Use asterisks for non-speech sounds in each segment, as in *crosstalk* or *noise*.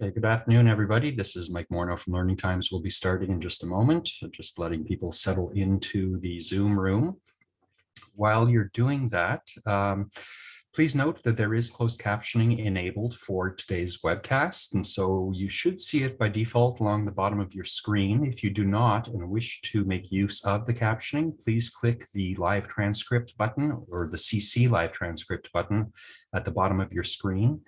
Okay, good afternoon, everybody. This is Mike Morneau from Learning Times. We'll be starting in just a moment, just letting people settle into the Zoom room. While you're doing that, um, please note that there is closed captioning enabled for today's webcast, and so you should see it by default along the bottom of your screen. If you do not and wish to make use of the captioning, please click the live transcript button or the CC live transcript button at the bottom of your screen.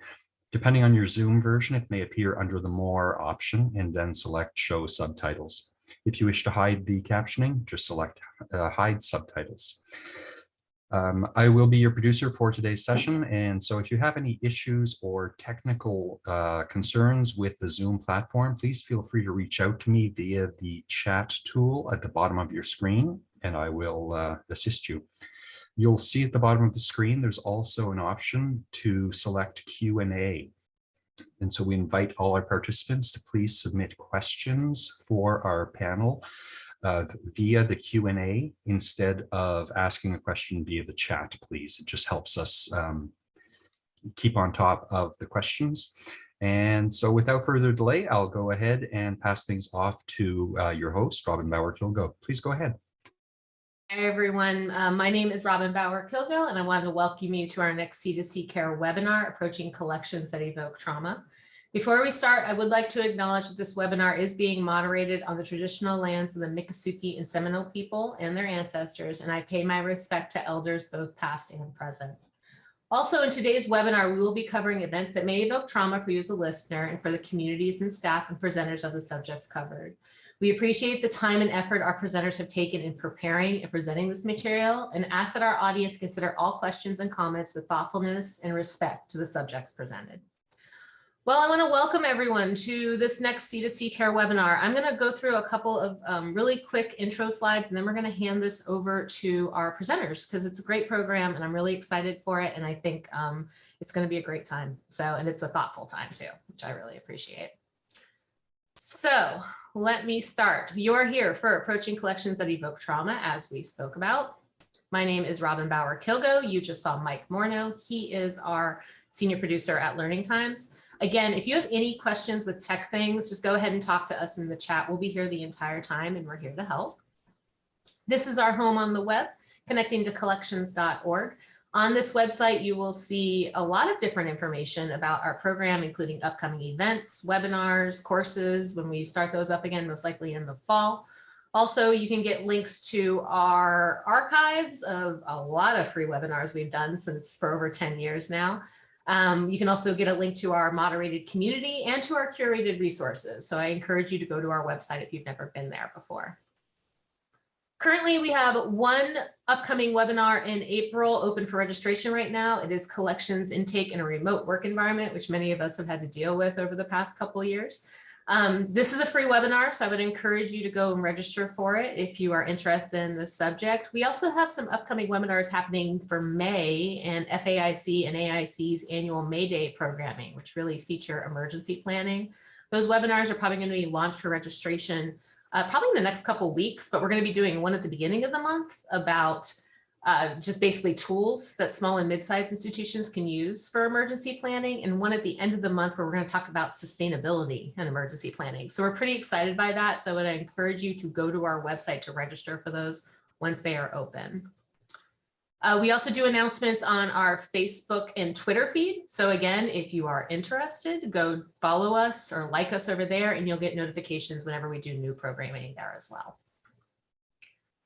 Depending on your Zoom version, it may appear under the More option and then select Show Subtitles. If you wish to hide the captioning, just select uh, Hide Subtitles. Um, I will be your producer for today's session, and so if you have any issues or technical uh, concerns with the Zoom platform, please feel free to reach out to me via the chat tool at the bottom of your screen, and I will uh, assist you. You'll see at the bottom of the screen, there's also an option to select Q&A. And so we invite all our participants to please submit questions for our panel uh, via the Q&A instead of asking a question via the chat, please. It just helps us um, keep on top of the questions. And so without further delay, I'll go ahead and pass things off to uh, your host, Robin Bauer-Kilgo. Please go ahead. Hi, everyone. Um, my name is Robin Bauer-Kilgo, and I wanted to welcome you to our next C2C Care webinar, Approaching Collections that Evoke Trauma. Before we start, I would like to acknowledge that this webinar is being moderated on the traditional lands of the Miccosukee and Seminole people and their ancestors, and I pay my respect to elders both past and present. Also in today's webinar, we will be covering events that may evoke trauma for you as a listener and for the communities and staff and presenters of the subjects covered. We appreciate the time and effort our presenters have taken in preparing and presenting this material and ask that our audience consider all questions and comments with thoughtfulness and respect to the subjects presented. Well, I want to welcome everyone to this next C2C Care webinar. I'm going to go through a couple of um, really quick intro slides, and then we're going to hand this over to our presenters because it's a great program and I'm really excited for it. And I think um, it's going to be a great time. So, and it's a thoughtful time too, which I really appreciate. So let me start. You're here for Approaching Collections that Evoke Trauma, as we spoke about. My name is Robin Bauer-Kilgo. You just saw Mike Morneau. He is our senior producer at Learning Times. Again, if you have any questions with tech things, just go ahead and talk to us in the chat. We'll be here the entire time and we're here to help. This is our home on the web, connecting to collections.org. On this website, you will see a lot of different information about our program, including upcoming events, webinars, courses, when we start those up again, most likely in the fall. Also, you can get links to our archives of a lot of free webinars we've done since for over 10 years now. Um, you can also get a link to our moderated community and to our curated resources. So I encourage you to go to our website if you've never been there before. Currently, we have one upcoming webinar in April open for registration right now. It is collections intake in a remote work environment, which many of us have had to deal with over the past couple of years. Um, this is a free webinar, so I would encourage you to go and register for it if you are interested in the subject. We also have some upcoming webinars happening for May and FAIC and AIC's annual May Day programming, which really feature emergency planning. Those webinars are probably going to be launched for registration uh, probably in the next couple weeks, but we're going to be doing one at the beginning of the month about uh, just basically tools that small and mid-sized institutions can use for emergency planning and one at the end of the month where we're going to talk about sustainability and emergency planning. So we're pretty excited by that. So I would encourage you to go to our website to register for those once they are open. Uh, we also do announcements on our Facebook and Twitter feed. So again, if you are interested, go follow us or like us over there and you'll get notifications whenever we do new programming there as well.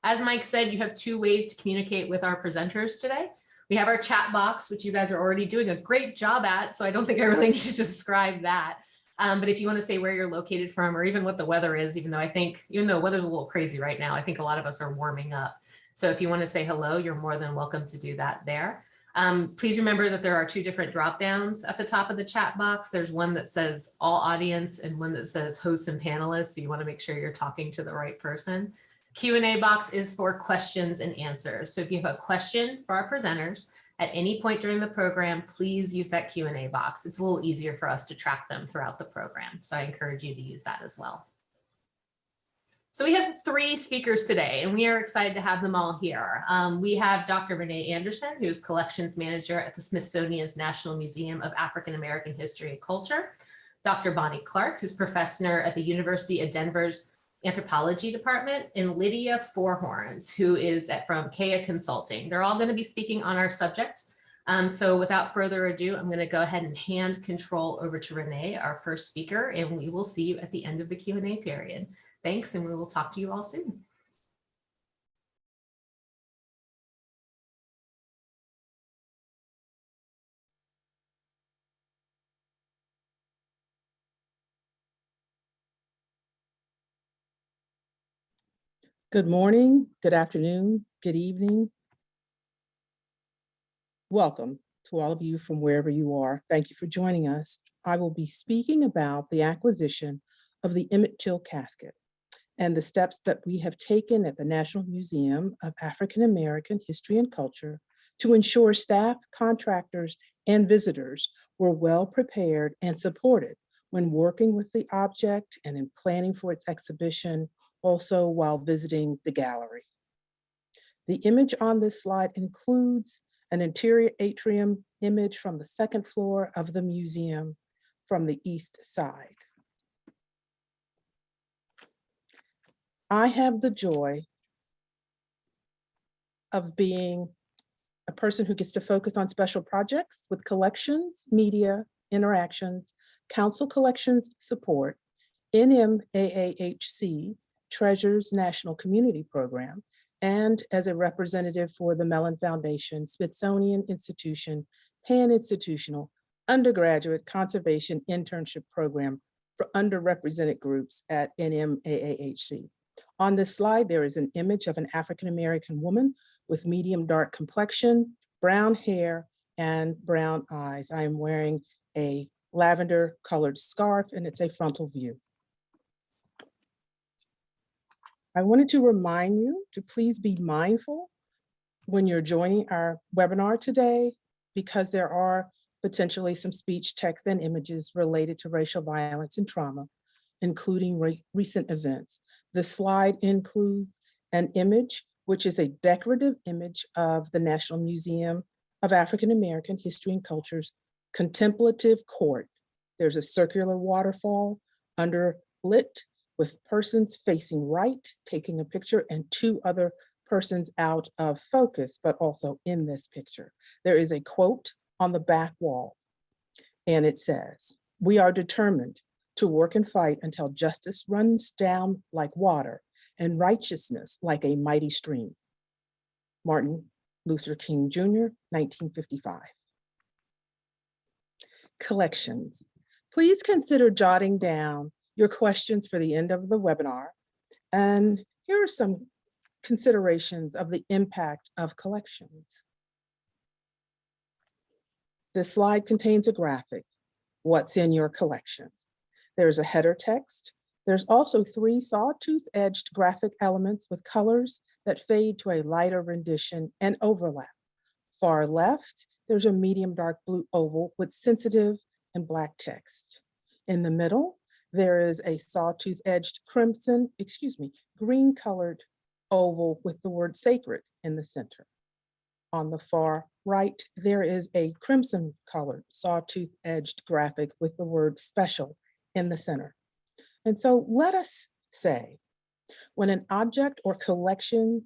As Mike said, you have two ways to communicate with our presenters today. We have our chat box, which you guys are already doing a great job at. So I don't think I really need to describe that. Um, but if you want to say where you're located from or even what the weather is, even though I think, even though weather's a little crazy right now, I think a lot of us are warming up. So if you want to say hello, you're more than welcome to do that there. Um, please remember that there are two different drop downs at the top of the chat box. There's one that says all audience and one that says hosts and panelists. So you want to make sure you're talking to the right person. Q&A box is for questions and answers. So if you have a question for our presenters at any point during the program, please use that Q&A box. It's a little easier for us to track them throughout the program. So I encourage you to use that as well. So we have three speakers today, and we are excited to have them all here. Um, we have Dr. Renee Anderson, who is collections manager at the Smithsonian's National Museum of African American History and Culture. Dr. Bonnie Clark, who's professor at the University of Denver's Anthropology Department, and Lydia Forhorns, who is at, from Kea Consulting. They're all going to be speaking on our subject. Um, so without further ado, I'm going to go ahead and hand control over to Renee, our first speaker, and we will see you at the end of the Q&A period. Thanks, and we will talk to you all soon. Good morning, good afternoon, good evening. Welcome to all of you from wherever you are. Thank you for joining us. I will be speaking about the acquisition of the Emmett Till casket and the steps that we have taken at the National Museum of African American History and Culture to ensure staff, contractors, and visitors were well prepared and supported when working with the object and in planning for its exhibition also while visiting the gallery. The image on this slide includes an interior atrium image from the second floor of the museum from the east side. I have the joy of being a person who gets to focus on special projects with collections, media, interactions, council collections support, NMAAHC, Treasures National Community Program, and as a representative for the Mellon Foundation, Smithsonian Institution, Pan-Institutional Undergraduate Conservation Internship Program for underrepresented groups at NMAAHC. On this slide, there is an image of an African-American woman with medium dark complexion, brown hair, and brown eyes. I am wearing a lavender colored scarf and it's a frontal view. I wanted to remind you to please be mindful when you're joining our webinar today, because there are potentially some speech, text, and images related to racial violence and trauma, including re recent events. The slide includes an image, which is a decorative image of the National Museum of African American History and Culture's contemplative court. There's a circular waterfall under lit with persons facing right, taking a picture, and two other persons out of focus, but also in this picture. There is a quote on the back wall, and it says, we are determined to work and fight until justice runs down like water and righteousness like a mighty stream. Martin Luther King Jr., 1955. Collections. Please consider jotting down your questions for the end of the webinar. And here are some considerations of the impact of collections. This slide contains a graphic, what's in your collection. There's a header text. There's also three sawtooth edged graphic elements with colors that fade to a lighter rendition and overlap. Far left, there's a medium dark blue oval with sensitive and black text. In the middle, there is a sawtooth edged crimson, excuse me, green colored oval with the word sacred in the center. On the far right, there is a crimson colored sawtooth edged graphic with the word special in the center. And so let us say, when an object or collection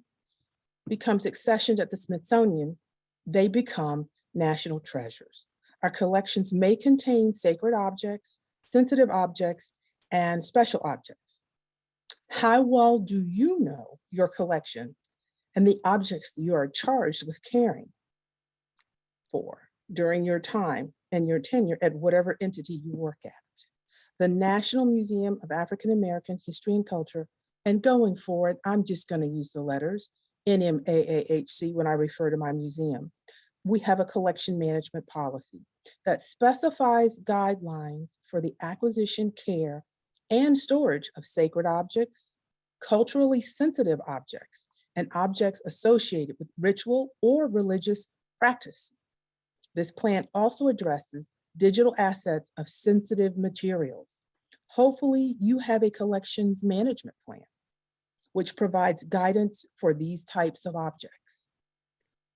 becomes accessioned at the Smithsonian, they become national treasures. Our collections may contain sacred objects, sensitive objects, and special objects. How well do you know your collection and the objects you are charged with caring for during your time and your tenure at whatever entity you work at? The National Museum of African American History and Culture, and going forward, I'm just going to use the letters NMAAHC when I refer to my museum. We have a collection management policy that specifies guidelines for the acquisition, care, and storage of sacred objects, culturally sensitive objects, and objects associated with ritual or religious practice. This plan also addresses digital assets of sensitive materials. Hopefully you have a collections management plan, which provides guidance for these types of objects.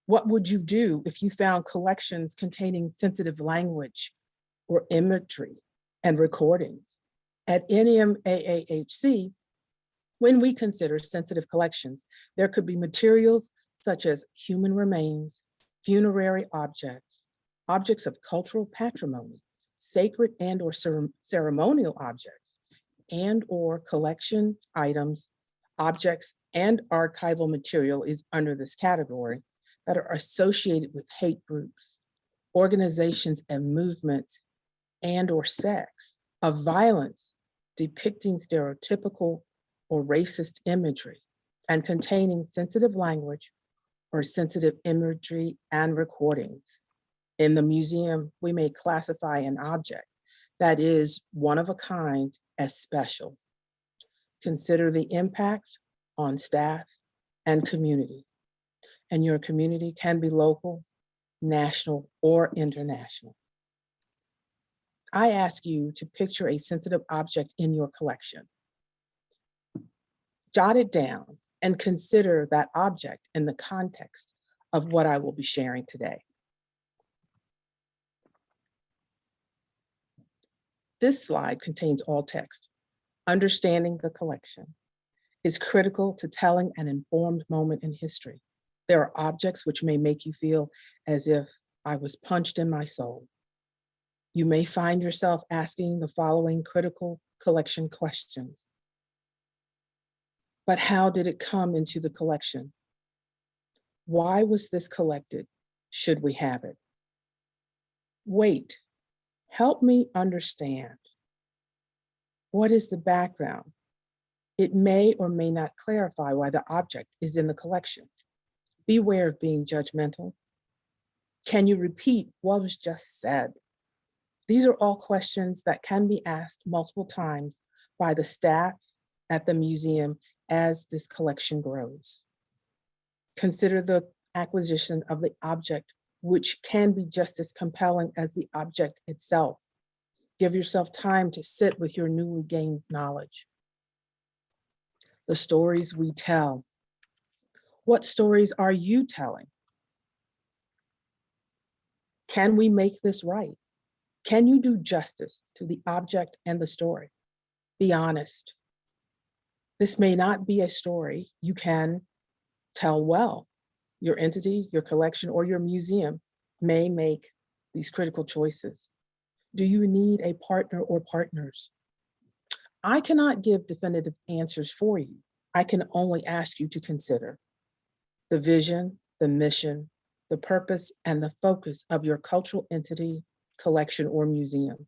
What would you do if you found collections containing sensitive language or imagery and recordings. At NMAAHC, when we consider sensitive collections, there could be materials such as human remains, funerary objects, objects of cultural patrimony, sacred and or ceremonial objects, and or collection items, objects and archival material is under this category that are associated with hate groups, organizations and movements, and or sects of violence depicting stereotypical or racist imagery and containing sensitive language or sensitive imagery and recordings. In the museum, we may classify an object that is one of a kind as special. Consider the impact on staff and community. And your community can be local, national, or international. I ask you to picture a sensitive object in your collection. Jot it down and consider that object in the context of what I will be sharing today. This slide contains all text. Understanding the collection is critical to telling an informed moment in history. There are objects which may make you feel as if I was punched in my soul. You may find yourself asking the following critical collection questions. But how did it come into the collection? Why was this collected? Should we have it? Wait, help me understand. What is the background? It may or may not clarify why the object is in the collection. Beware of being judgmental. Can you repeat what was just said? These are all questions that can be asked multiple times by the staff at the museum as this collection grows. Consider the acquisition of the object, which can be just as compelling as the object itself. Give yourself time to sit with your newly gained knowledge. The stories we tell. What stories are you telling? Can we make this right? Can you do justice to the object and the story? Be honest. This may not be a story you can tell well. Your entity, your collection, or your museum may make these critical choices. Do you need a partner or partners? I cannot give definitive answers for you. I can only ask you to consider the vision, the mission, the purpose, and the focus of your cultural entity, collection, or museum.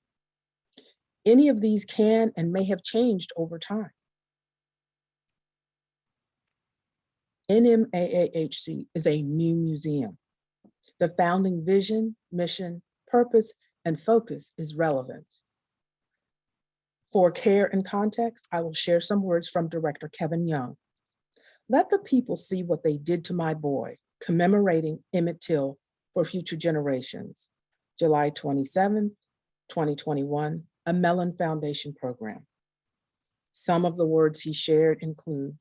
Any of these can and may have changed over time. NMAAHC is a new museum. The founding vision, mission, purpose, and focus is relevant. For care and context, I will share some words from Director Kevin Young. Let the people see what they did to my boy, commemorating Emmett Till for future generations. July 27th, 2021, a Mellon Foundation program. Some of the words he shared include,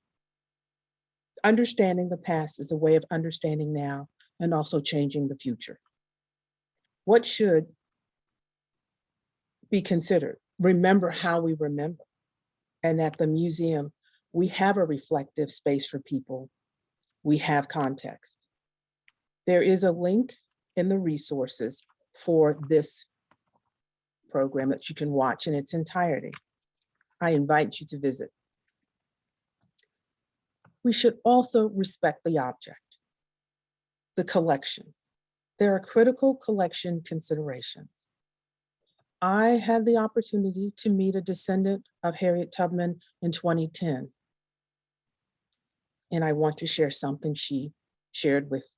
understanding the past is a way of understanding now and also changing the future. What should be considered? Remember how we remember. And at the museum, we have a reflective space for people. We have context. There is a link in the resources for this program that you can watch in its entirety. I invite you to visit. We should also respect the object, the collection. There are critical collection considerations. I had the opportunity to meet a descendant of Harriet Tubman in 2010. And I want to share something she shared with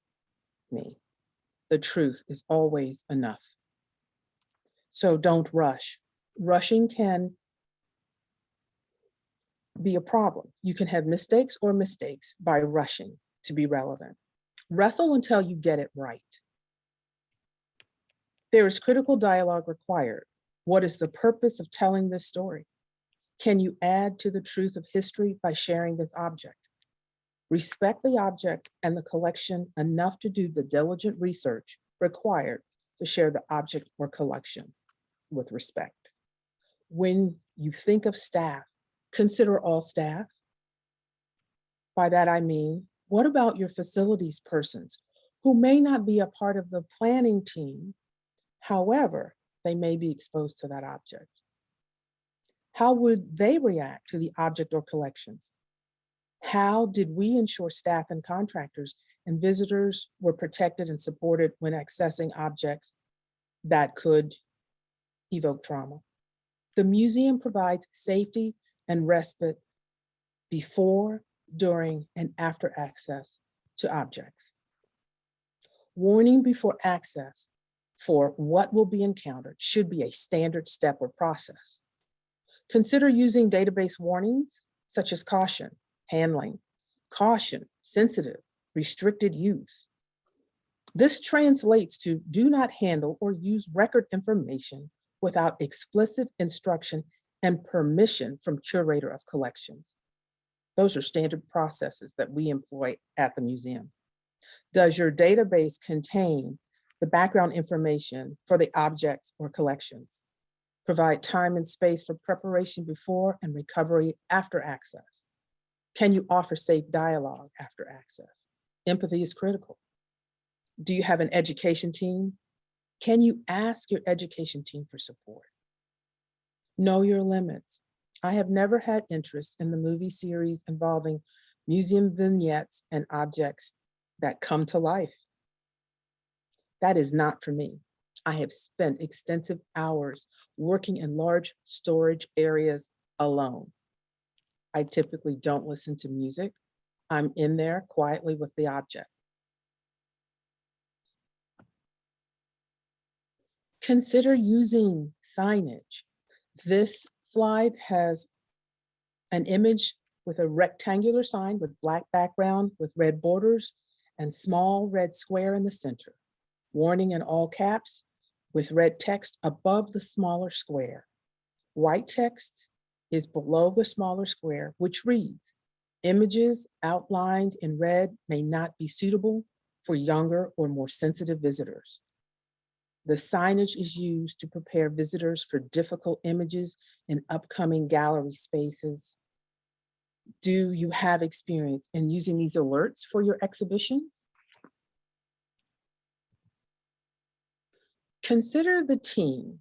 me. The truth is always enough. So don't rush. Rushing can be a problem. You can have mistakes or mistakes by rushing to be relevant. Wrestle until you get it right. There is critical dialogue required. What is the purpose of telling this story? Can you add to the truth of history by sharing this object? Respect the object and the collection enough to do the diligent research required to share the object or collection with respect. when you think of staff, consider all staff. By that I mean, what about your facilities persons who may not be a part of the planning team? However, they may be exposed to that object. How would they react to the object or collections? How did we ensure staff and contractors and visitors were protected and supported when accessing objects that could evoke trauma? The museum provides safety and respite before, during, and after access to objects. Warning before access for what will be encountered should be a standard step or process. Consider using database warnings such as caution, handling, caution, sensitive, restricted use. This translates to do not handle or use record information without explicit instruction and permission from curator of collections. Those are standard processes that we employ at the museum. Does your database contain the background information for the objects or collections? Provide time and space for preparation before and recovery after access. Can you offer safe dialogue after access? Empathy is critical. Do you have an education team? Can you ask your education team for support? Know your limits. I have never had interest in the movie series involving museum vignettes and objects that come to life. That is not for me. I have spent extensive hours working in large storage areas alone. I typically don't listen to music. I'm in there quietly with the object. Consider using signage. This slide has an image with a rectangular sign with black background with red borders and small red square in the center. Warning in all caps with red text above the smaller square. White text is below the smaller square, which reads, images outlined in red may not be suitable for younger or more sensitive visitors. The signage is used to prepare visitors for difficult images in upcoming gallery spaces. Do you have experience in using these alerts for your exhibitions? Consider the team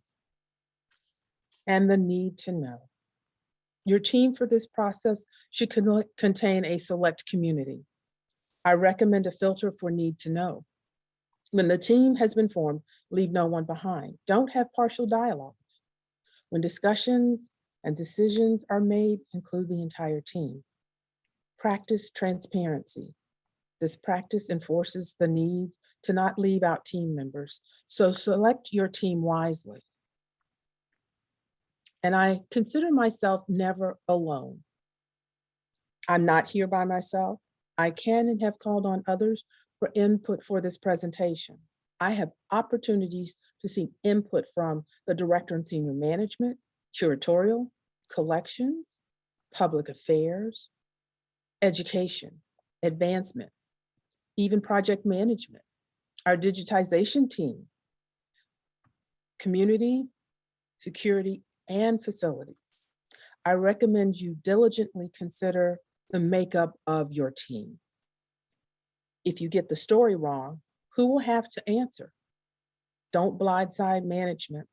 and the need to know. Your team for this process should con- contain a select community. I recommend a filter for need to know. When the team has been formed, leave no one behind. Don't have partial dialogues. When discussions and decisions are made, include the entire team. Practice transparency. This practice enforces the need to not leave out team members. So select your team wisely. And I consider myself never alone. I'm not here by myself. I can and have called on others for input for this presentation. I have opportunities to seek input from the director and senior management, curatorial, collections, public affairs, education, advancement, even project management, our digitization team, community, security, and facilities. I recommend you diligently consider the makeup of your team. If you get the story wrong, who will have to answer? Don't blindside management.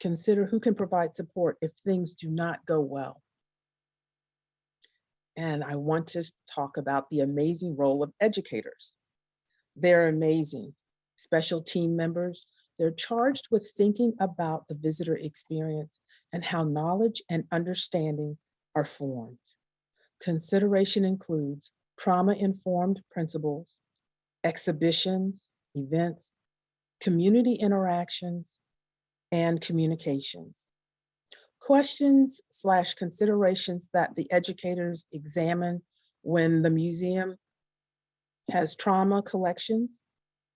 Consider who can provide support if things do not go well. And I want to talk about the amazing role of educators. They're amazing, special team members. They're charged with thinking about the visitor experience and how knowledge and understanding are formed. Consideration includes trauma-informed principles, exhibitions, events, community interactions, and communications. Questions slash considerations that the educators examine when the museum has trauma collections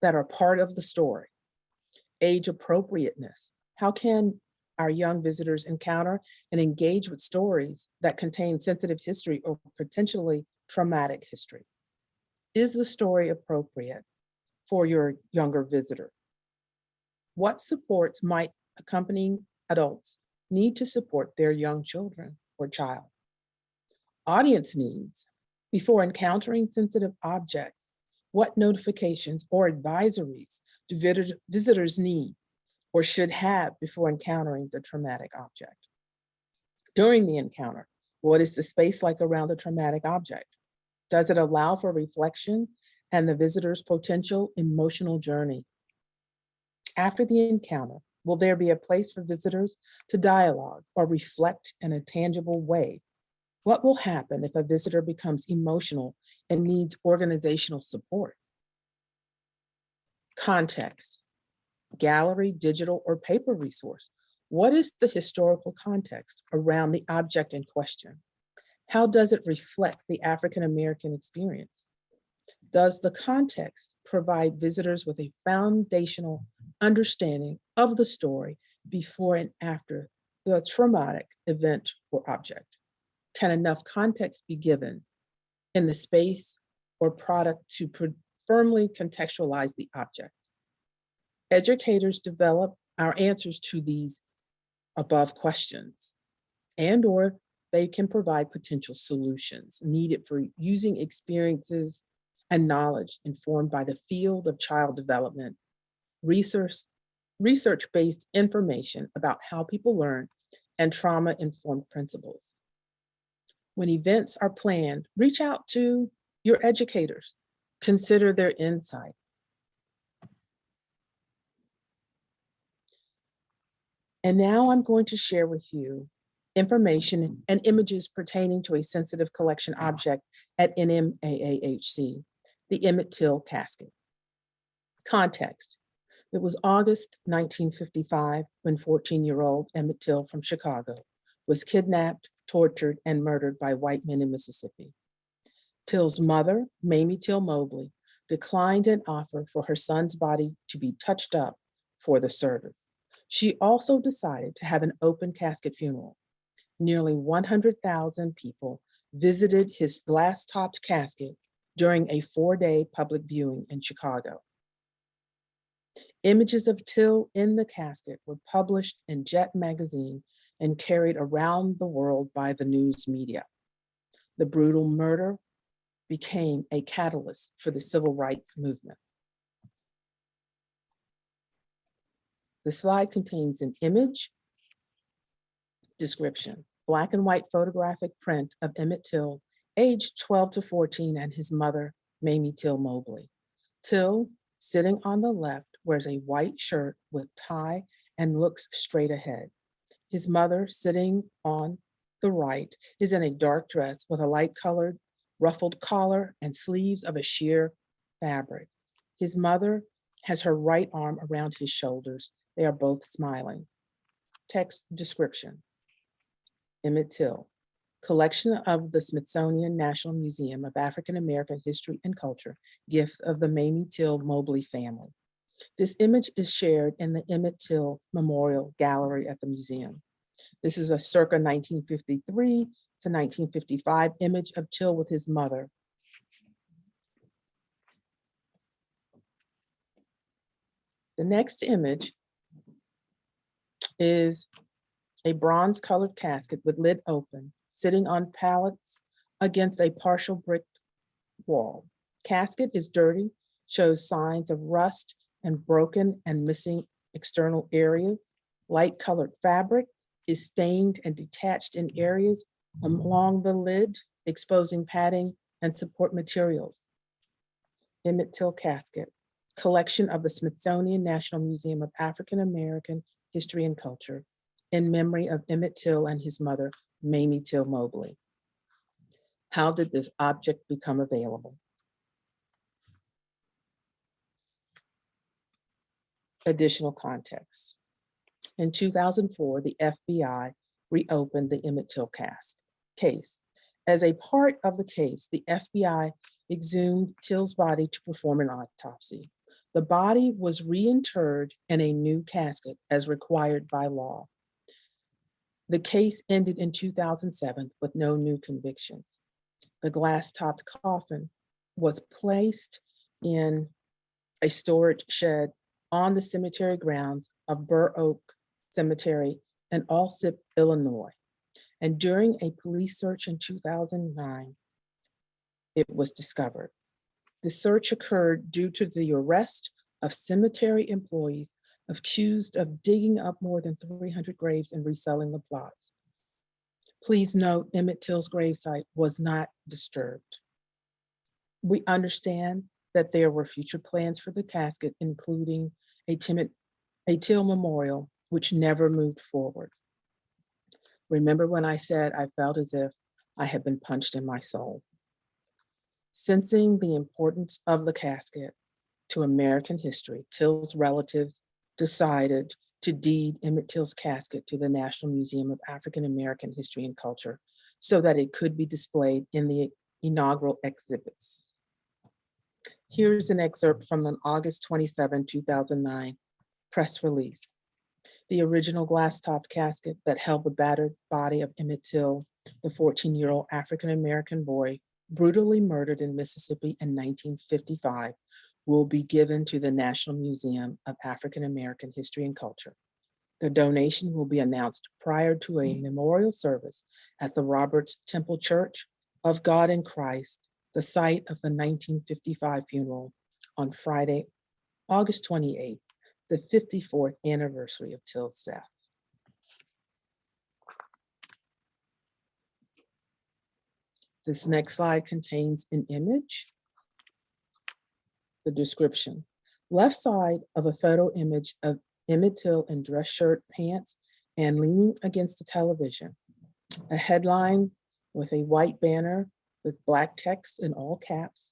that are part of the story. Age appropriateness. How can our young visitors encounter and engage with stories that contain sensitive history or potentially traumatic history? Is the story appropriate for your younger visitor? What supports might accompanying adults need to support their young children or child. Audience needs. Before encountering sensitive objects, what notifications or advisories do visitors need or should have before encountering the traumatic object? During the encounter, what is the space like around the traumatic object? Does it allow for reflection and the visitor's potential emotional journey? After the encounter, will there be a place for visitors to dialogue or reflect in a tangible way? What will happen if a visitor becomes emotional and needs organizational support? Context, gallery, digital, or paper resource. What is the historical context around the object in question? How does it reflect the African-American experience? Does the context provide visitors with a foundational understanding of the story before and after the traumatic event or object? Can enough context be given in the space or product to firmly contextualize the object? Educators develop our answers to these above questions and or they can provide potential solutions needed for using experiences and knowledge informed by the field of child development, research, research-based information about how people learn and trauma-informed principles. When events are planned, reach out to your educators. Consider their insight. And now I'm going to share with you information and images pertaining to a sensitive collection object at NMAAHC, the Emmett Till casket. Context. It was August 1955 when 14-year-old Emmett Till from Chicago was kidnapped, tortured, and murdered by white men in Mississippi. Till's mother, Mamie Till Mobley, declined an offer for her son's body to be touched up for the service. She also decided to have an open casket funeral. Nearly 100,000 people visited his glass-topped casket during a four-day public viewing in Chicago. Images of Till in the casket were published in Jet magazine and carried around the world by the news media. The brutal murder became a catalyst for the civil rights movement. The slide contains an image description, black and white photographic print of Emmett Till, aged 12 to 14, and his mother, Mamie Till Mobley. Till, sitting on the left, wears a white shirt with tie and looks straight ahead. His mother, sitting on the right, is in a dark dress with a light colored ruffled collar and sleeves of a sheer fabric. His mother has her right arm around his shoulders. They are both smiling. Text description. Emmett Till, collection of the Smithsonian National Museum of African American History and Culture, gift of the Mamie Till Mobley family. This image is shared in the Emmett Till Memorial Gallery at the museum. This is a circa 1953 to 1955 image of Till with his mother. The next image is a bronze colored casket with lid open, sitting on pallets against a partial brick wall. Casket is dirty, shows signs of rust and broken and missing external areas. Light colored fabric is stained and detached in areas along the lid, exposing padding and support materials. Emmett Till casket, collection of the Smithsonian National Museum of African American History and Culture in memory of Emmett Till and his mother, Mamie Till Mobley. How did this object become available? Additional context. In 2004, the FBI reopened the Emmett Till case. As a part of the case, the FBI exhumed Till's body to perform an autopsy. The body was reinterred in a new casket as required by law. The case ended in 2007 with no new convictions. The glass-topped coffin was placed in a storage shed on the cemetery grounds of Burr Oak Cemetery in Alsip, Illinois. And during a police search in 2009, it was discovered. The search occurred due to the arrest of cemetery employees accused of digging up more than 300 graves and reselling the plots. Please note Emmett Till's gravesite was not disturbed. We understand that there were future plans for the casket, including a Timid, a Till Memorial, which never moved forward. Remember when I said I felt as if I had been punched in my soul? Sensing the importance of the casket to American history, Till's relatives decided to deed Emmett Till's casket to the National Museum of African American History and Culture so that it could be displayed in the inaugural exhibits. Here's an excerpt from an August 27, 2009 press release. The original glass-topped casket that held the battered body of Emmett Till, the 14-year-old African-American boy brutally murdered in Mississippi in 1955, will be given to the National Museum of African American History and Culture. The donation will be announced prior to a mm. memorial service at the Roberts Temple Church of God in Christ, the site of the 1955 funeral on Friday, August 28th, the 54th anniversary of Till's death. This next slide contains an image the description. Left side of a photo image of Emmett Till in dress shirt, pants, and leaning against the television. A headline with a white banner with black text in all caps.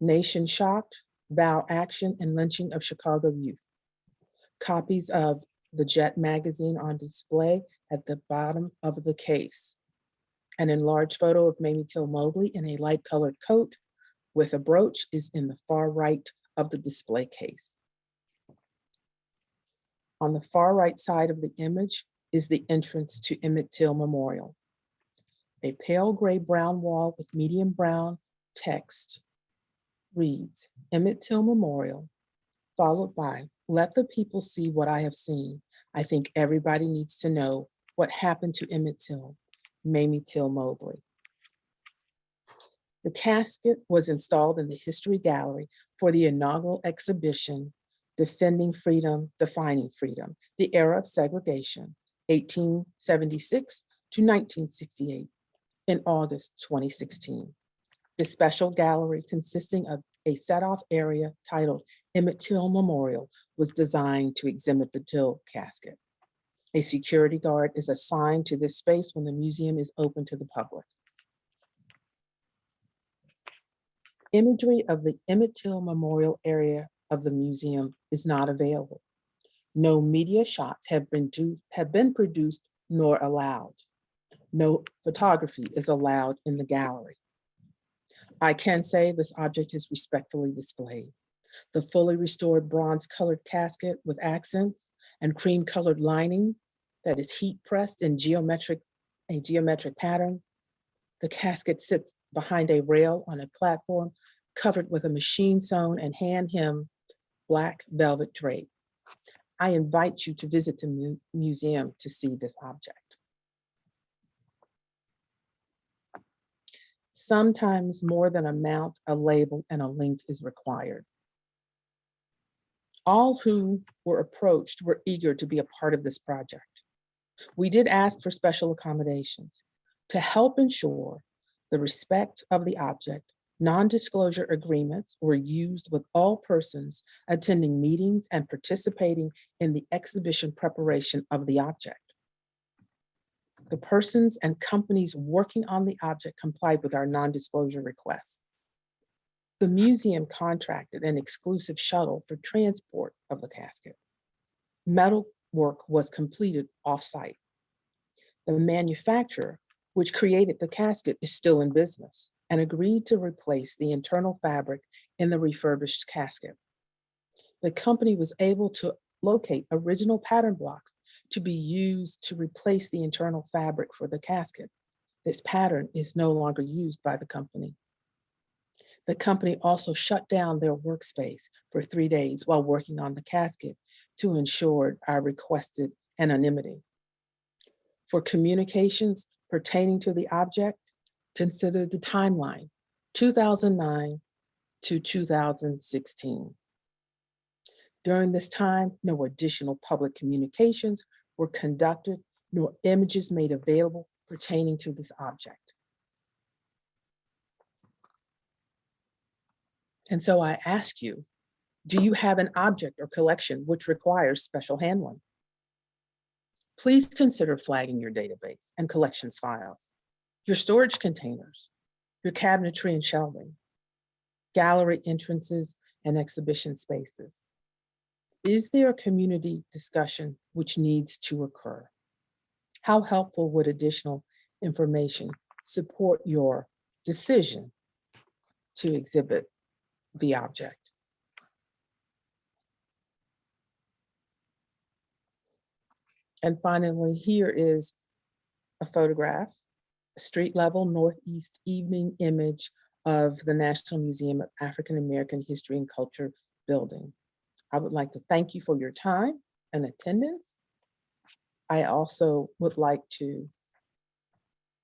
Nation shocked, vow action and lynching of Chicago youth. Copies of the Jet magazine on display at the bottom of the case. An enlarged photo of Mamie Till Mobley in a light colored coat with a brooch is in the far right of the display case. On the far right side of the image is the entrance to Emmett Till Memorial. A pale gray brown wall with medium brown text reads Emmett Till Memorial, followed by let the people see what I have seen. I think everybody needs to know what happened to Emmett Till, Mamie Till Mobley. The casket was installed in the History Gallery for the inaugural exhibition, Defending Freedom, Defining Freedom, the Era of Segregation, 1876 to 1968, in August 2016. The special gallery consisting of a set-off area titled Emmett Till Memorial was designed to exhibit the Till casket. A security guard is assigned to this space when the museum is open to the public. Imagery of the Emmett Till Memorial area of the museum is not available. No media shots have been, do, have been produced nor allowed. No photography is allowed in the gallery. I can say this object is respectfully displayed. The fully restored bronze colored casket with accents and cream colored lining that is heat pressed in geometric, a geometric pattern the casket sits behind a rail on a platform covered with a machine sewn and hand hemmed black velvet drape. I invite you to visit the mu museum to see this object. Sometimes more than a mount, a label, and a link is required. All who were approached were eager to be a part of this project. We did ask for special accommodations to help ensure the respect of the object, non-disclosure agreements were used with all persons attending meetings and participating in the exhibition preparation of the object. The persons and companies working on the object complied with our non-disclosure requests. The museum contracted an exclusive shuttle for transport of the casket. Metal work was completed off-site. The manufacturer which created the casket, is still in business and agreed to replace the internal fabric in the refurbished casket. The company was able to locate original pattern blocks to be used to replace the internal fabric for the casket. This pattern is no longer used by the company. The company also shut down their workspace for three days while working on the casket to ensure our requested anonymity. For communications pertaining to the object, consider the timeline, 2009 to 2016. During this time, no additional public communications were conducted nor images made available pertaining to this object. And so I ask you, do you have an object or collection which requires special handling? Please consider flagging your database and collections files, your storage containers, your cabinetry and shelving, gallery entrances and exhibition spaces. Is there a community discussion which needs to occur? How helpful would additional information support your decision to exhibit the object? And finally, here is a photograph, a street level northeast evening image of the National Museum of African American History and Culture building. I would like to thank you for your time and attendance. I also would like to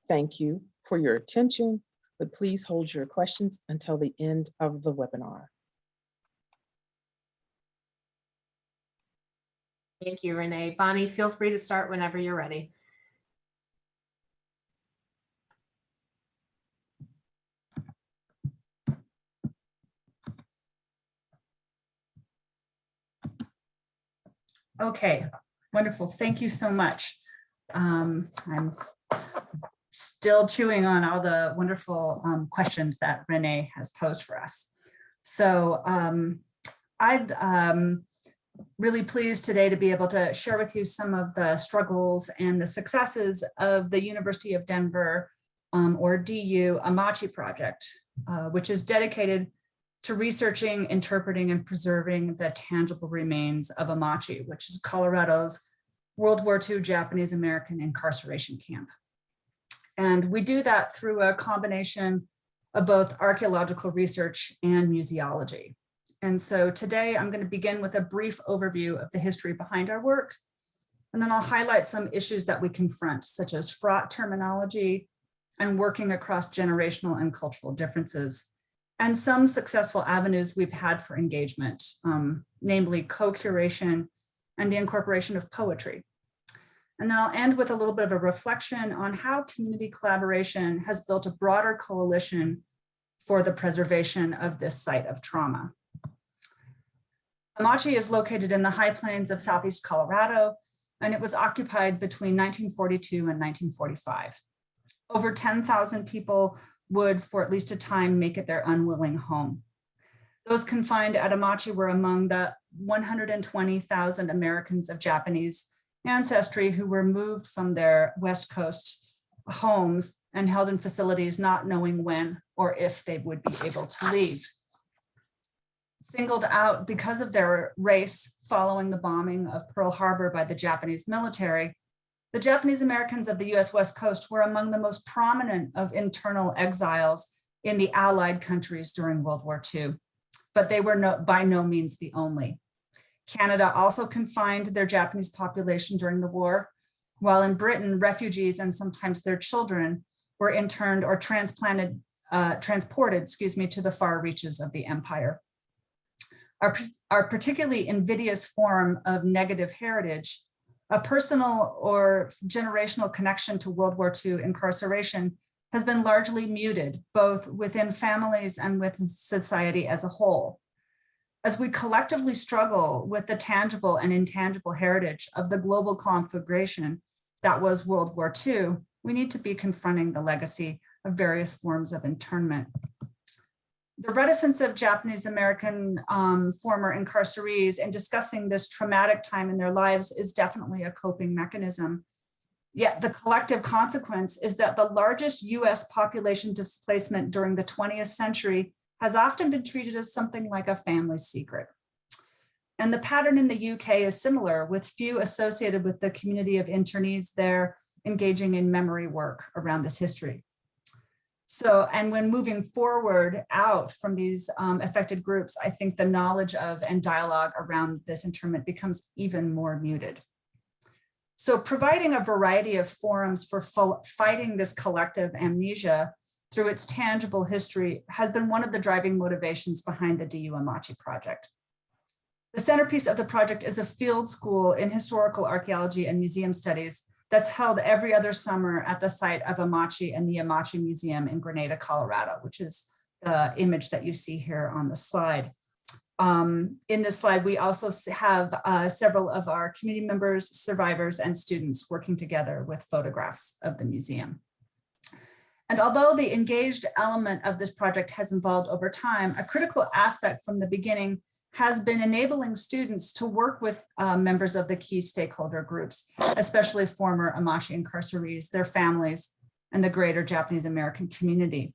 thank you for your attention, but please hold your questions until the end of the webinar. Thank you, Renee. Bonnie, feel free to start whenever you're ready. Okay, wonderful. Thank you so much. Um, I'm still chewing on all the wonderful um, questions that Renee has posed for us. So um, I'd um, really pleased today to be able to share with you some of the struggles and the successes of the University of Denver um, or DU Amache project, uh, which is dedicated to researching, interpreting, and preserving the tangible remains of Amache, which is Colorado's World War II Japanese American incarceration camp. And we do that through a combination of both archaeological research and museology. And so today I'm going to begin with a brief overview of the history behind our work. And then I'll highlight some issues that we confront, such as fraught terminology and working across generational and cultural differences and some successful avenues we've had for engagement, um, namely co-curation and the incorporation of poetry. And then I'll end with a little bit of a reflection on how community collaboration has built a broader coalition for the preservation of this site of trauma. Amache is located in the high plains of Southeast Colorado, and it was occupied between 1942 and 1945. Over 10,000 people would, for at least a time, make it their unwilling home. Those confined at Amache were among the 120,000 Americans of Japanese ancestry who were moved from their West Coast homes and held in facilities not knowing when or if they would be able to leave. Singled out because of their race following the bombing of Pearl Harbor by the Japanese military, the Japanese Americans of the US West Coast were among the most prominent of internal exiles in the Allied countries during World War II, but they were no, by no means the only. Canada also confined their Japanese population during the war, while in Britain, refugees and sometimes their children were interned or transplanted, uh, transported, excuse me, to the far reaches of the empire. Our, particularly invidious form of negative heritage a personal or generational connection to World War II incarceration has been largely muted, both within families and with society as a whole. As we collectively struggle with the tangible and intangible heritage of the global conflagration that was World War II, we need to be confronting the legacy of various forms of internment the reticence of Japanese American um, former incarcerees in discussing this traumatic time in their lives is definitely a coping mechanism. Yet the collective consequence is that the largest US population displacement during the 20th century has often been treated as something like a family secret. And the pattern in the UK is similar with few associated with the community of internees there engaging in memory work around this history. So, and when moving forward out from these um, affected groups, I think the knowledge of and dialogue around this internment becomes even more muted. So providing a variety of forums for fighting this collective amnesia through its tangible history has been one of the driving motivations behind the DU Amache project. The centerpiece of the project is a field school in historical archaeology and museum studies that's held every other summer at the site of Amache and the Amache Museum in Granada, Colorado, which is the image that you see here on the slide. Um, in this slide, we also have uh, several of our community members, survivors, and students working together with photographs of the museum. And although the engaged element of this project has evolved over time, a critical aspect from the beginning has been enabling students to work with uh, members of the key stakeholder groups, especially former Amache incarcerees, their families, and the greater Japanese American community.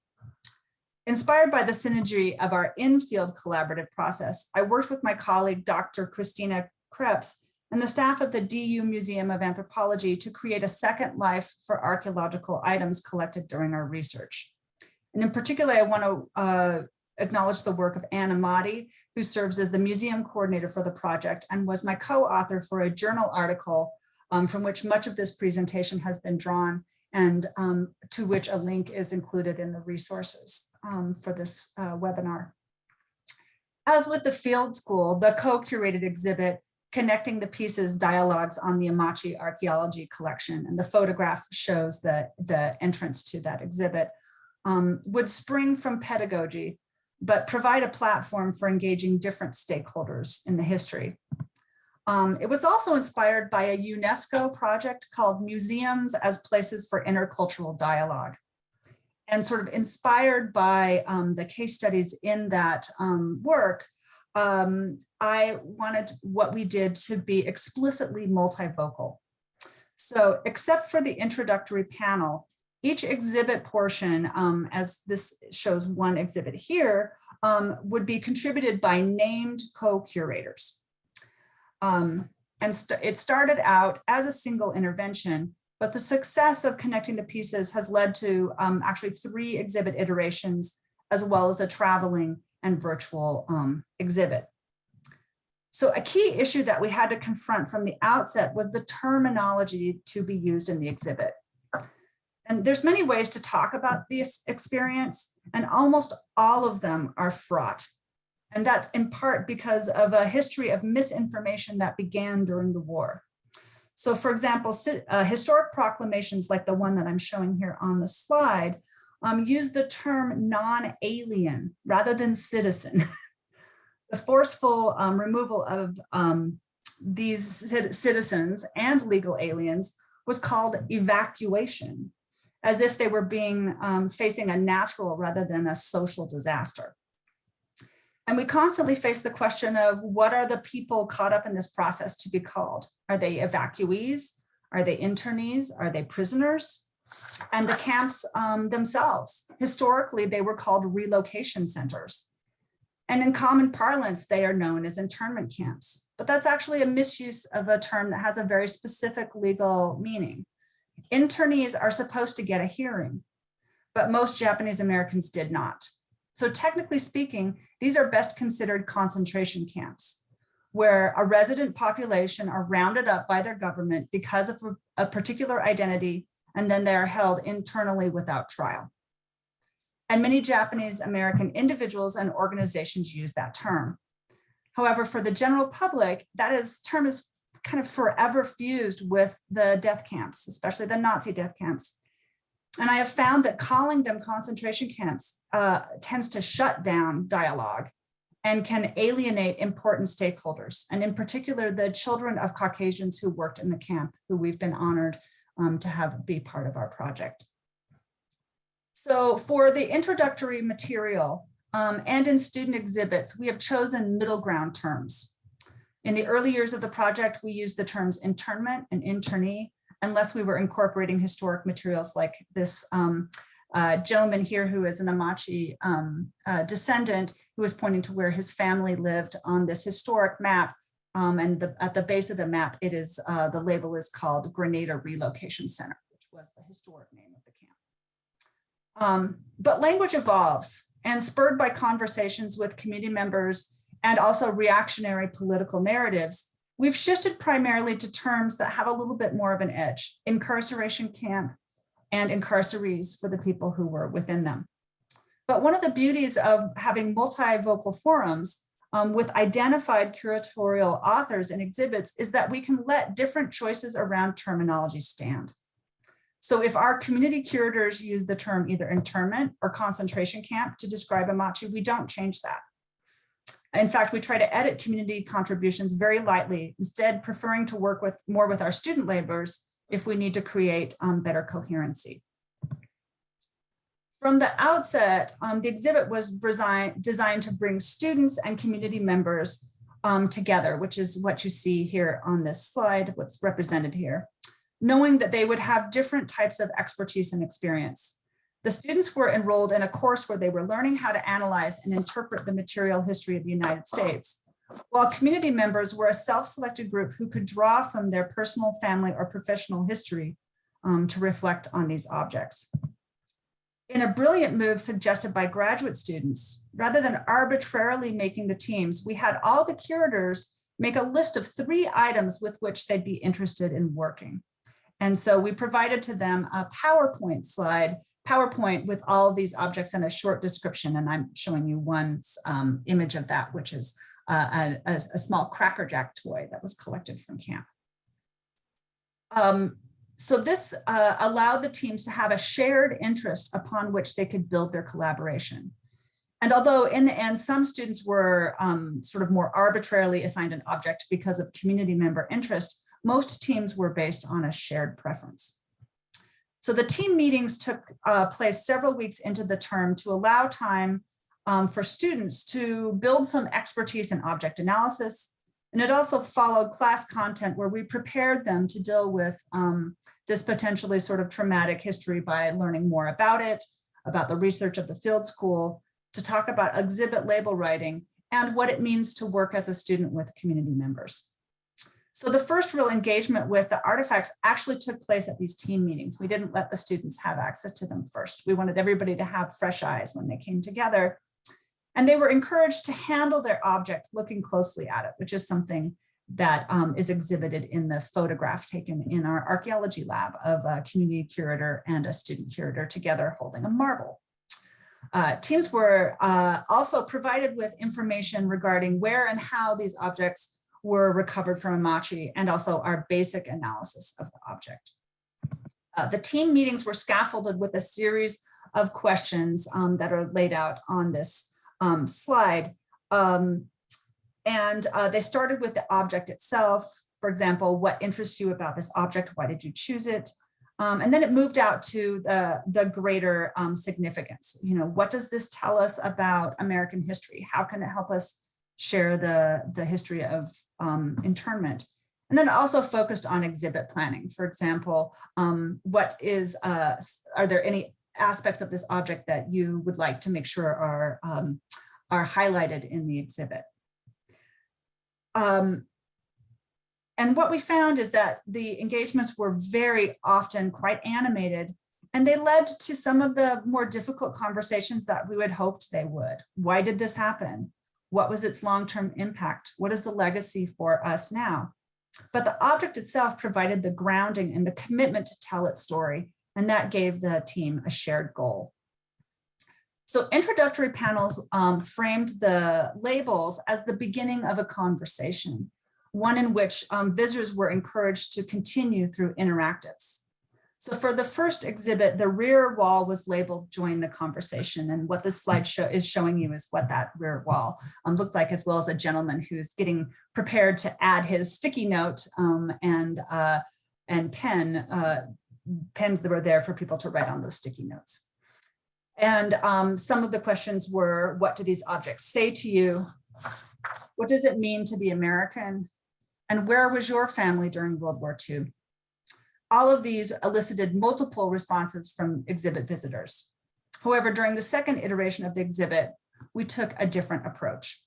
Inspired by the synergy of our in-field collaborative process, I worked with my colleague, Dr. Christina Kreps, and the staff of the DU Museum of Anthropology to create a second life for archaeological items collected during our research. And in particular, I want to uh, acknowledge the work of Anna Motti, who serves as the museum coordinator for the project and was my co-author for a journal article um, from which much of this presentation has been drawn and um, to which a link is included in the resources um, for this uh, webinar. As with the field school, the co-curated exhibit connecting the pieces dialogues on the Amache archaeology collection and the photograph shows the, the entrance to that exhibit um, would spring from pedagogy, but provide a platform for engaging different stakeholders in the history. Um, it was also inspired by a UNESCO project called Museums as Places for Intercultural Dialogue and sort of inspired by um, the case studies in that um, work, um, I wanted what we did to be explicitly multivocal. So except for the introductory panel, each exhibit portion, um, as this shows one exhibit here, um, would be contributed by named co-curators. Um, and st it started out as a single intervention, but the success of connecting the pieces has led to um, actually three exhibit iterations, as well as a traveling and virtual um, exhibit. So a key issue that we had to confront from the outset was the terminology to be used in the exhibit. And there's many ways to talk about this experience, and almost all of them are fraught. And that's in part because of a history of misinformation that began during the war. So for example, uh, historic proclamations like the one that I'm showing here on the slide um, use the term non-alien rather than citizen. *laughs* the forceful um, removal of um, these citizens and legal aliens was called evacuation, as if they were being um, facing a natural rather than a social disaster. And we constantly face the question of what are the people caught up in this process to be called? Are they evacuees? Are they internees? Are they prisoners? And the camps um, themselves, historically, they were called relocation centers. And in common parlance, they are known as internment camps. But that's actually a misuse of a term that has a very specific legal meaning. Internees are supposed to get a hearing, but most Japanese Americans did not. So technically speaking, these are best considered concentration camps where a resident population are rounded up by their government because of a particular identity, and then they are held internally without trial. And many Japanese American individuals and organizations use that term. However, for the general public, that is term is kind of forever fused with the death camps, especially the Nazi death camps. And I have found that calling them concentration camps uh, tends to shut down dialogue and can alienate important stakeholders. And in particular, the children of Caucasians who worked in the camp, who we've been honored um, to have be part of our project. So for the introductory material um, and in student exhibits, we have chosen middle ground terms. In the early years of the project, we used the terms internment and internee, unless we were incorporating historic materials like this um, uh, gentleman here who is an Amache um, uh, descendant who was pointing to where his family lived on this historic map. Um, and the, at the base of the map, it is uh, the label is called Granada Relocation Center, which was the historic name of the camp. Um, but language evolves and spurred by conversations with community members and also reactionary political narratives, we've shifted primarily to terms that have a little bit more of an edge, incarceration camp and incarcerees for the people who were within them. But one of the beauties of having multivocal forums um, with identified curatorial authors and exhibits is that we can let different choices around terminology stand. So if our community curators use the term either internment or concentration camp to describe Amache, we don't change that. In fact, we try to edit community contributions very lightly, instead preferring to work with more with our student laborers if we need to create um, better coherency. From the outset, um, the exhibit was designed, to bring students and community members um, together, which is what you see here on this slide, what's represented here, knowing that they would have different types of expertise and experience. The students were enrolled in a course where they were learning how to analyze and interpret the material history of the United States, while community members were a self-selected group who could draw from their personal, family, or professional history um, to reflect on these objects. In a brilliant move suggested by graduate students, rather than arbitrarily making the teams, we had all the curators make a list of three items with which they'd be interested in working. And so we provided to them a PowerPoint slide, PowerPoint with all these objects and a short description. And I'm showing you one um, image of that, which is uh, a, a, small Cracker Jack toy that was collected from camp. Um, so this uh, allowed the teams to have a shared interest upon which they could build their collaboration. And although in the end, some students were um, sort of more arbitrarily assigned an object because of community member interest, most teams were based on a shared preference. So the team meetings took uh, place several weeks into the term to allow time um, for students to build some expertise in object analysis, and it also followed class content where we prepared them to deal with um, this potentially sort of traumatic history by learning more about it, about the research of the field school, to talk about exhibit label writing, and what it means to work as a student with community members. So the first real engagement with the artifacts actually took place at these team meetings. We didn't let the students have access to them first. We wanted everybody to have fresh eyes when they came together and they were encouraged to handle their object looking closely at it, which is something that um, is exhibited in the photograph taken in our archaeology lab of a community curator and a student curator together holding a marble. Uh, teams were uh, also provided with information regarding where and how these objects were recovered from Amache and also our basic analysis of the object. Uh, the team meetings were scaffolded with a series of questions um, that are laid out on this um, slide. Um, and uh, they started with the object itself. For example, what interests you about this object? Why did you choose it? Um, and then it moved out to the, the greater um, significance. You know, what does this tell us about American history? How can it help us share the, the history of um, internment? And then also focused on exhibit planning. For example, um, what is, uh, are there any aspects of this object that you would like to make sure are, um, are highlighted in the exhibit. Um, and what we found is that the engagements were very often quite animated and they led to some of the more difficult conversations that we had hoped they would. Why did this happen? What was its long-term impact? What is the legacy for us now? But the object itself provided the grounding and the commitment to tell its story and that gave the team a shared goal. So introductory panels um, framed the labels as the beginning of a conversation, one in which um, visitors were encouraged to continue through interactives. So for the first exhibit, the rear wall was labeled join the conversation. And what this slide show is showing you is what that rear wall um, looked like, as well as a gentleman who's getting prepared to add his sticky note um, and, uh, and pen uh, pens that were there for people to write on those sticky notes. And um, some of the questions were, what do these objects say to you? What does it mean to be American? And where was your family during World War II? All of these elicited multiple responses from exhibit visitors. However, during the second iteration of the exhibit, we took a different approach.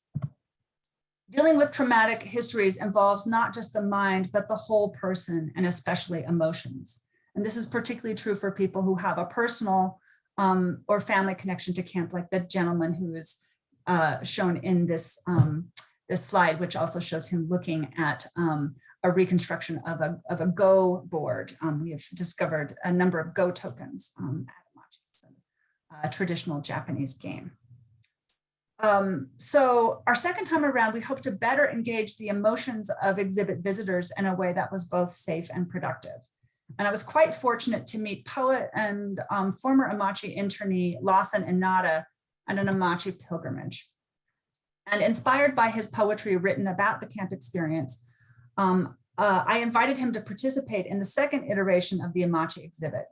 Dealing with traumatic histories involves not just the mind, but the whole person and especially emotions. And this is particularly true for people who have a personal um, or family connection to camp, like the gentleman who is uh, shown in this, um, this slide, which also shows him looking at um, a reconstruction of a, of a Go board. Um, we have discovered a number of Go tokens um, a traditional Japanese game. Um, so our second time around, we hope to better engage the emotions of exhibit visitors in a way that was both safe and productive. And I was quite fortunate to meet poet and um, former Amache internee Lawson Inada at an Amache pilgrimage. And inspired by his poetry written about the camp experience, um, uh, I invited him to participate in the second iteration of the Amache exhibit.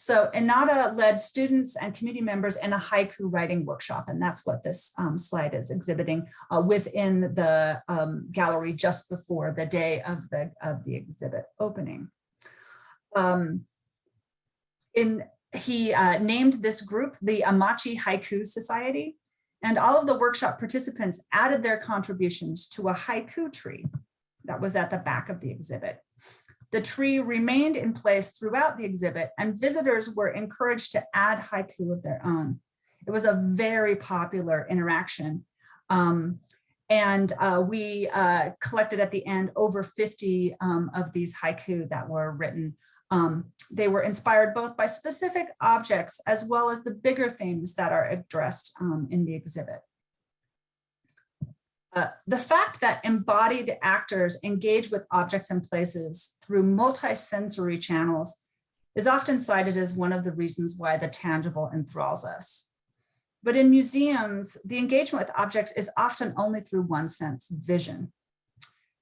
So Inada led students and community members in a haiku writing workshop, and that's what this um, slide is exhibiting uh, within the um, gallery just before the day of the, of the exhibit opening. Um, in, he uh, named this group the Amache Haiku Society, and all of the workshop participants added their contributions to a haiku tree that was at the back of the exhibit. The tree remained in place throughout the exhibit and visitors were encouraged to add haiku of their own. It was a very popular interaction. Um, and uh, we uh, collected at the end over 50 um, of these haiku that were written. Um, they were inspired both by specific objects as well as the bigger themes that are addressed um, in the exhibit. Uh, the fact that embodied actors engage with objects and places through multi-sensory channels is often cited as one of the reasons why the tangible enthralls us. But in museums, the engagement with objects is often only through one sense, vision.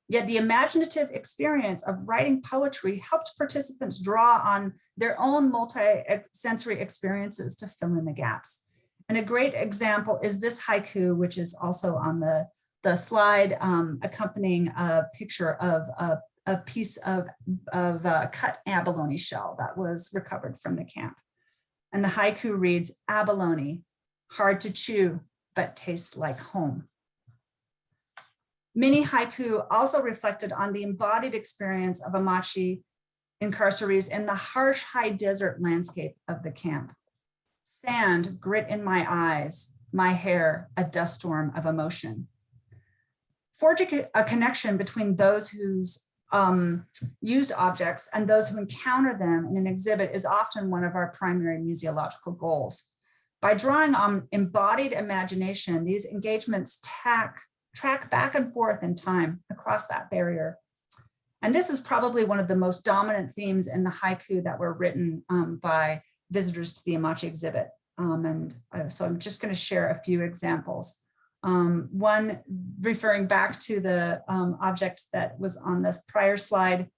Yet the imaginative experience of writing poetry helped participants draw on their own multi-sensory experiences to fill in the gaps. And a great example is this haiku, which is also on the the slide um, accompanying a picture of a, a piece of, of cut abalone shell that was recovered from the camp. And the haiku reads, abalone, hard to chew, but tastes like home. Mini haiku also reflected on the embodied experience of Amache incarcerees in the harsh high desert landscape of the camp. Sand, grit in my eyes, my hair, a dust storm of emotion forging a connection between those who's um, used objects and those who encounter them in an exhibit is often one of our primary museological goals. By drawing on embodied imagination, these engagements tack, track back and forth in time across that barrier. And this is probably one of the most dominant themes in the haiku that were written um, by visitors to the Amache exhibit. Um, and uh, so I'm just going to share a few examples. Um, one referring back to the um, object that was on this prior slide,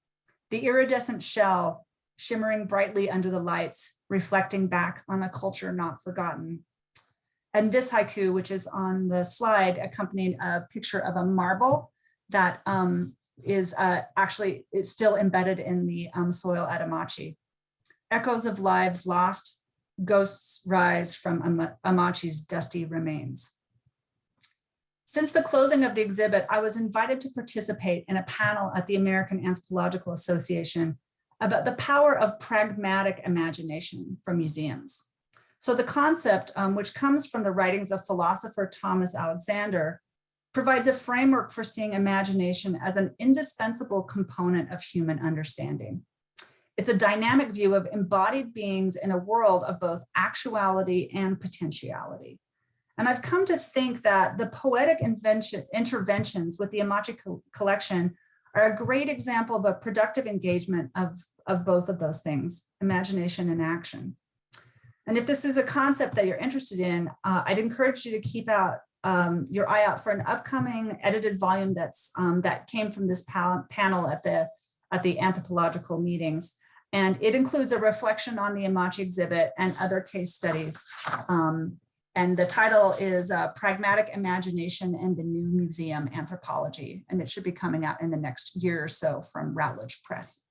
the iridescent shell shimmering brightly under the lights, reflecting back on a culture not forgotten. And this haiku, which is on the slide, accompanying a picture of a marble that um, is uh, actually still embedded in the um, soil at Amache. Echoes of lives lost, ghosts rise from Am Amache's dusty remains. Since the closing of the exhibit, I was invited to participate in a panel at the American Anthropological Association about the power of pragmatic imagination for museums. So the concept, um, which comes from the writings of philosopher Thomas Alexander, provides a framework for seeing imagination as an indispensable component of human understanding. It's a dynamic view of embodied beings in a world of both actuality and potentiality. And I've come to think that the poetic invention, interventions with the Amache co collection are a great example of a productive engagement of, of both of those things, imagination and action. And if this is a concept that you're interested in, uh, I'd encourage you to keep out um, your eye out for an upcoming edited volume that's um, that came from this panel at the at the anthropological meetings. And it includes a reflection on the Amache exhibit and other case studies um, and the title is uh, Pragmatic Imagination and the New Museum Anthropology, and it should be coming out in the next year or so from Routledge Press.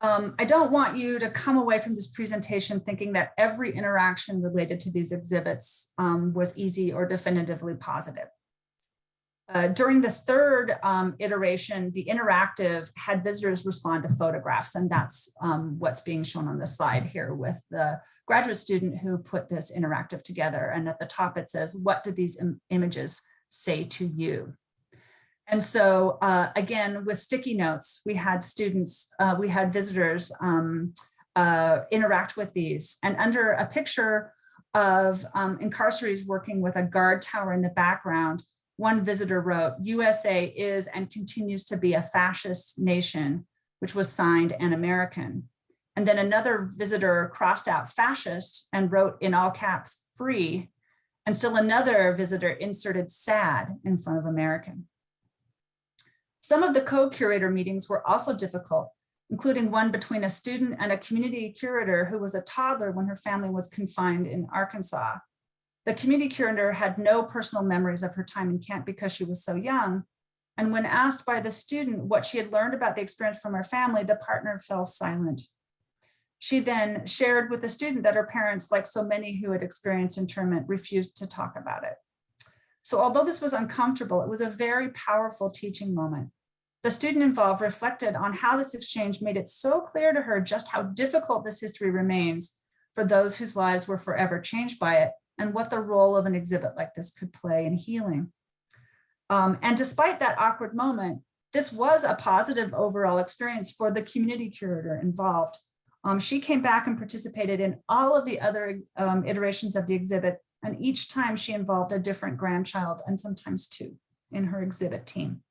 Um, I don't want you to come away from this presentation thinking that every interaction related to these exhibits um, was easy or definitively positive. Uh, during the third um, iteration, the interactive had visitors respond to photographs, and that's um, what's being shown on the slide here with the graduate student who put this interactive together. And at the top it says, what do these Im images say to you. And so uh, again, with sticky notes, we had students, uh, we had visitors um, uh, interact with these. And under a picture of um, incarcerees working with a guard tower in the background, one visitor wrote, USA is and continues to be a fascist nation, which was signed an American. And then another visitor crossed out fascist and wrote in all caps, free. And still another visitor inserted sad in front of American. Some of the co-curator meetings were also difficult, including one between a student and a community curator who was a toddler when her family was confined in Arkansas. The community curator had no personal memories of her time in camp because she was so young. And when asked by the student what she had learned about the experience from her family, the partner fell silent. She then shared with the student that her parents, like so many who had experienced internment, refused to talk about it. So although this was uncomfortable, it was a very powerful teaching moment. The student involved reflected on how this exchange made it so clear to her just how difficult this history remains for those whose lives were forever changed by it and what the role of an exhibit like this could play in healing. Um, and despite that awkward moment, this was a positive overall experience for the community curator involved. Um, she came back and participated in all of the other um, iterations of the exhibit, and each time she involved a different grandchild and sometimes two in her exhibit team.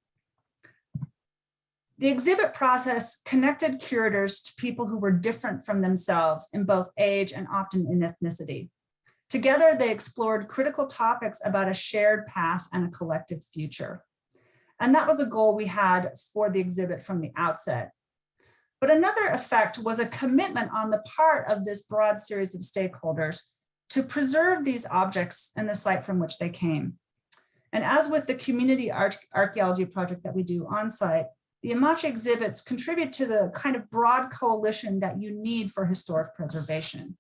The exhibit process connected curators to people who were different from themselves in both age and often in ethnicity. Together, they explored critical topics about a shared past and a collective future. And that was a goal we had for the exhibit from the outset. But another effect was a commitment on the part of this broad series of stakeholders to preserve these objects in the site from which they came. And as with the community archaeology project that we do on site, the Amache exhibits contribute to the kind of broad coalition that you need for historic preservation.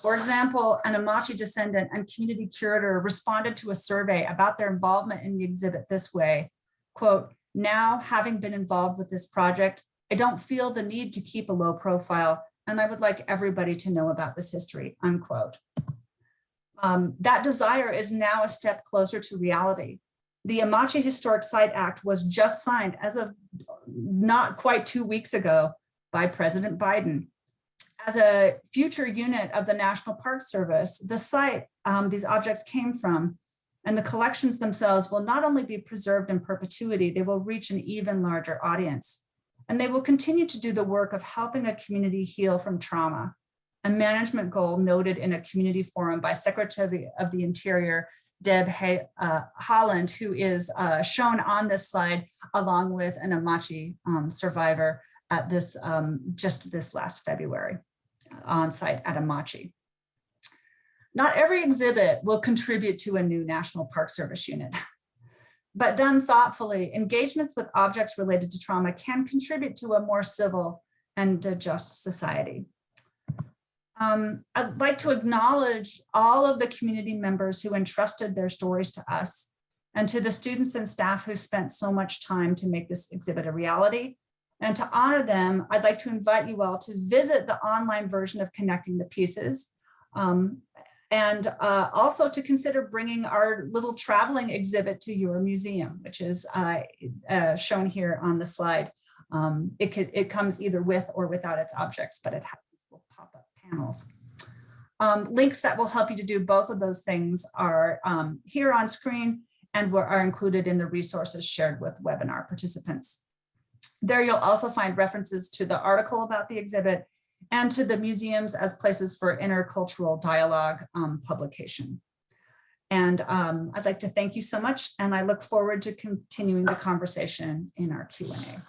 For example, an Amache descendant and community curator responded to a survey about their involvement in the exhibit this way, quote, now having been involved with this project, I don't feel the need to keep a low profile and I would like everybody to know about this history, unquote. Um, that desire is now a step closer to reality. The Amache Historic Site Act was just signed as of not quite two weeks ago by President Biden. As a future unit of the National Park Service, the site um, these objects came from and the collections themselves will not only be preserved in perpetuity, they will reach an even larger audience. And they will continue to do the work of helping a community heal from trauma, a management goal noted in a community forum by Secretary of the Interior, Deb Hay, uh, Haaland, who is uh, shown on this slide along with an Amache um, survivor at this um, just this last February on site at Amache. Not every exhibit will contribute to a new National Park Service unit, but done thoughtfully, engagements with objects related to trauma can contribute to a more civil and just society. Um, I'd like to acknowledge all of the community members who entrusted their stories to us and to the students and staff who spent so much time to make this exhibit a reality. And to honor them, I'd like to invite you all to visit the online version of Connecting the Pieces. Um, and uh, also to consider bringing our little traveling exhibit to your museum, which is uh, uh, shown here on the slide. Um, it, could, it comes either with or without its objects, but it has these little pop-up panels. Um, links that will help you to do both of those things are um, here on screen and are included in the resources shared with webinar participants. There you'll also find references to the article about the exhibit and to the museums as places for intercultural dialogue um, publication. And um, I'd like to thank you so much, and I look forward to continuing the conversation in our Q&A.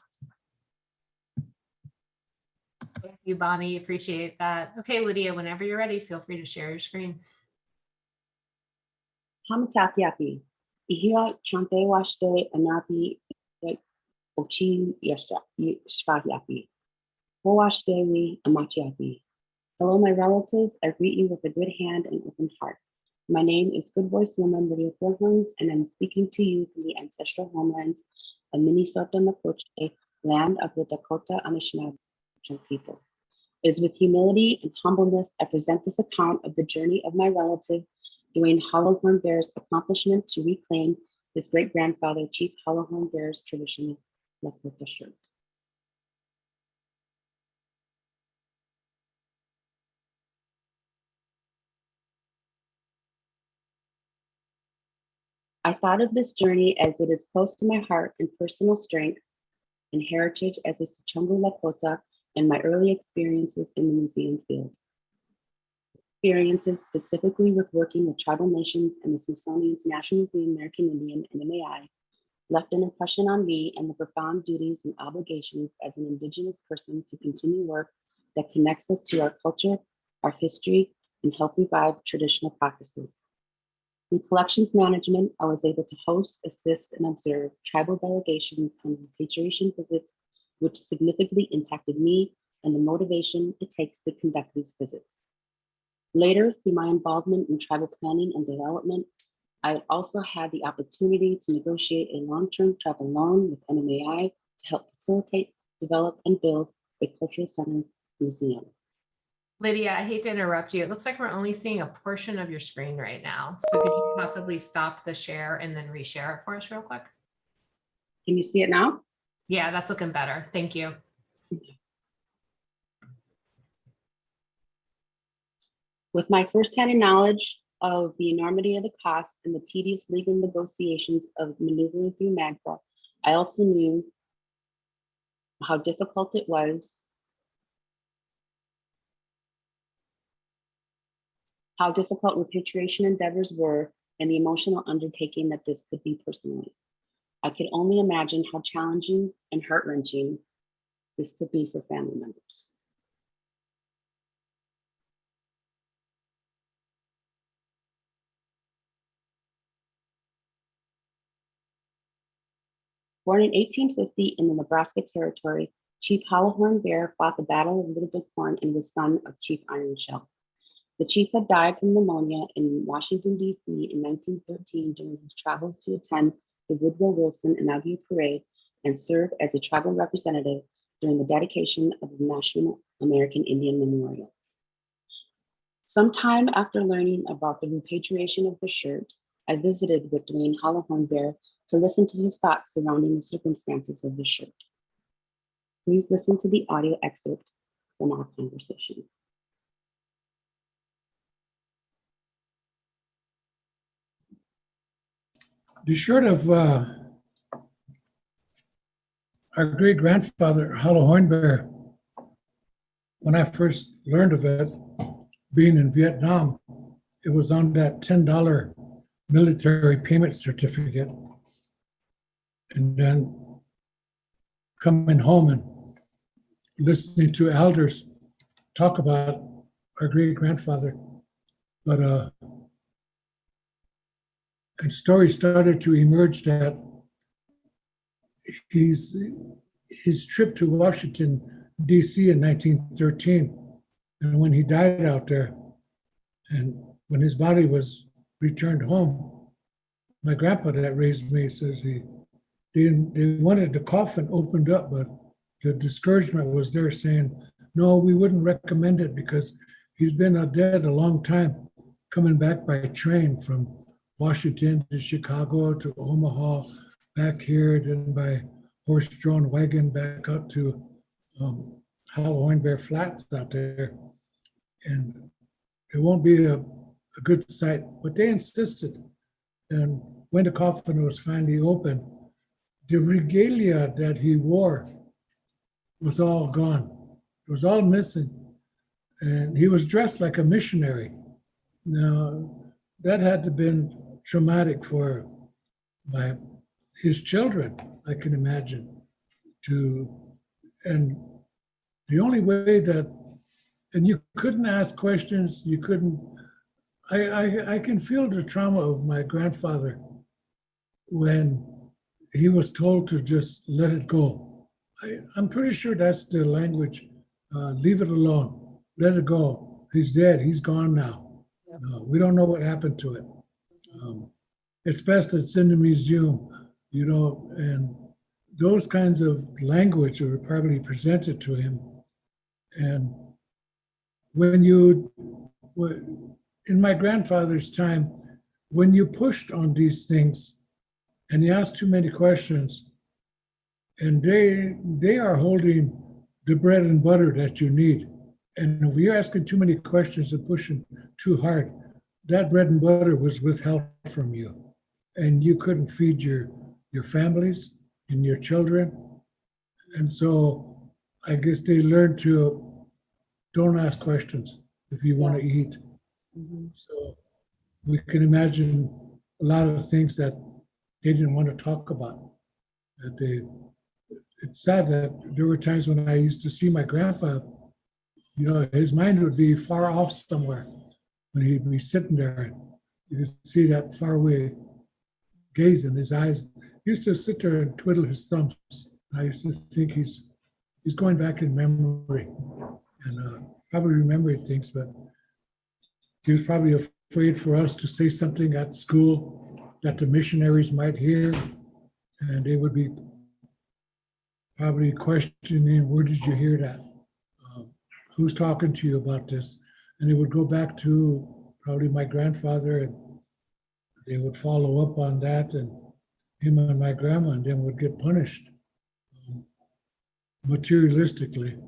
Thank you, Bonnie. Appreciate that. Okay, Lydia, whenever you're ready, feel free to share your screen. Hamatakiapi, ihia chante washte anapi ochi. Dewi. Hello, my relatives. I greet you with a good hand and open heart. My name is Good Voice Woman Lydia Thornhorns, and I'm speaking to you from the ancestral homelands of Minnesota Makoche, land of the Dakota Anishinaabe people. It is with humility and humbleness I present this account of the journey of my relative, Dwayne Hollowhorn Bear's accomplishment to reclaim his great-grandfather, Chief Hollowhorn Bear's traditional I thought of this journey as it is close to my heart and personal strength and heritage as a Sichungu Lakota and my early experiences in the museum field. Experiences specifically with working with tribal nations and the Smithsonian's National Museum American Indian, and NMAI, left an impression on me and the profound duties and obligations as an Indigenous person to continue work that connects us to our culture, our history, and help revive traditional practices. In collections management, I was able to host, assist, and observe tribal delegations on repatriation visits, which significantly impacted me and the motivation it takes to conduct these visits. Later, through my involvement in tribal planning and development, I also had the opportunity to negotiate a long-term travel loan with NMAI to help facilitate, develop, and build a cultural center museum. Lydia, I hate to interrupt you. It looks like we're only seeing a portion of your screen right now. So could you possibly stop the share and then reshare it for us real quick? Can you see it now? Yeah, that's looking better. Thank you. With my firsthand knowledge of the enormity of the costs and the tedious legal negotiations of maneuvering through NAGPRA, I also knew how difficult it was how difficult repatriation endeavors were and the emotional undertaking that this could be personally. I could only imagine how challenging and heart-wrenching this could be for family members. Born in 1850 in the Nebraska Territory, Chief Hollowhorn Bear fought the Battle of Little Big Horn and was son of Chief Iron Shell. The chief had died from pneumonia in Washington, D.C. in 1913 during his travels to attend the Woodrow Wilson inaugural parade and serve as a tribal representative during the dedication of the National American Indian Memorial. Sometime after learning about the repatriation of the shirt, I visited with Dwayne Hollowhorn Bear to listen to his thoughts surrounding the circumstances of the shirt. Please listen to the audio excerpt from our conversation. The shirt of uh, our great grandfather, Hollowhorn Bear, when I first learned of it, being in Vietnam, it was on that $10 military payment certificate. And then coming home and listening to elders talk about our great grandfather. But uh, and stories started to emerge that he's his trip to Washington D.C. in 1913, and when he died out there, and when his body was returned home, my grandpa that raised me says he they, they wanted the coffin opened up, but the discouragement was there saying, no, we wouldn't recommend it because he's been dead a long time, coming back by train from Washington to Chicago to Omaha, back here, then by horse-drawn wagon back up to um, Hollow Bear Flats out there. And it won't be a, a good sight, but they insisted. And when the coffin was finally open, the regalia that he wore was all gone. It was all missing. And he was dressed like a missionary. Now, that had to have been traumatic for my his children, I can imagine, to and the only way that and you couldn't ask questions, you couldn't I I, I can feel the trauma of my grandfather when he was told to just let it go. I, I'm pretty sure that's the language. Uh, leave it alone. Let it go. He's dead. He's gone now. Uh, we don't know what happened to it. Um, it's best it's in the museum, you know, and those kinds of language were probably presented to him. And when you, in my grandfather's time, when you pushed on these things and you ask too many questions, and they they are holding the bread and butter that you need. And if you're asking too many questions and pushing too hard, that bread and butter was withheld from you. And you couldn't feed your your families and your children. And so I guess they learned to don't ask questions if you want to eat. Mhm. So we can imagine a lot of things that they didn't want to talk about. That they, it's sad that there were times when I used to see my grandpa, you know, his mind would be far off somewhere when he'd be sitting there. You could see that far away gaze in his eyes. He used to sit there and twiddle his thumbs. I used to think he's he's going back in memory and uh, probably remembering things, but he was probably afraid for us to say something at school that the missionaries might hear, and they would be probably questioning, where did you hear that? Um, Who's talking to you about this? And they would go back to probably my grandfather, and they would follow up on that, and him and my grandma, and then would get punished um, materialistically,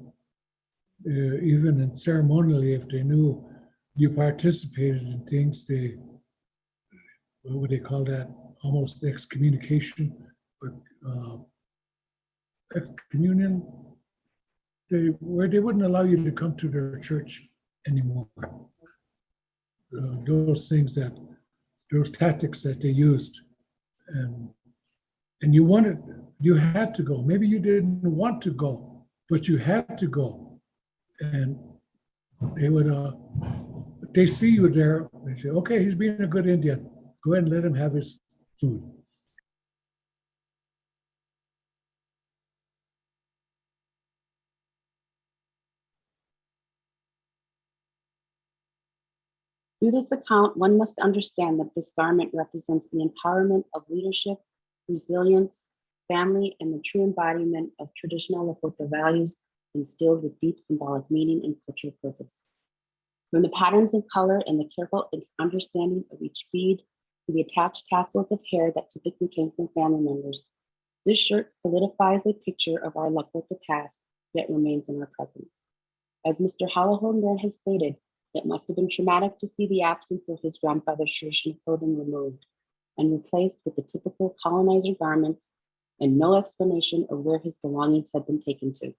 uh, even and ceremonially, if they knew you participated in things, they, what would they call that? Almost excommunication or uh, excommunion. They, where they wouldn't allow you to come to their church anymore. Uh, Those things that, those tactics that they used. And, and you wanted, you had to go. Maybe you didn't want to go, but you had to go. And they would, uh, they see you there, they say, okay, he's being a good Indian. Go and let him have his food. Through this account, one must understand that this garment represents the empowerment of leadership, resilience, family, and the true embodiment of traditional Lakota values instilled with deep symbolic meaning and cultural purpose. From the patterns of color and the careful understanding of each bead to the attached tassels of hair that typically came from family members, this shirt solidifies a picture of our Lakota past yet remains in our present. As Mr. Halahonger has stated, it must have been traumatic to see the absence of his grandfather's traditional clothing removed and replaced with the typical colonizer garments and no explanation of where his belongings had been taken to.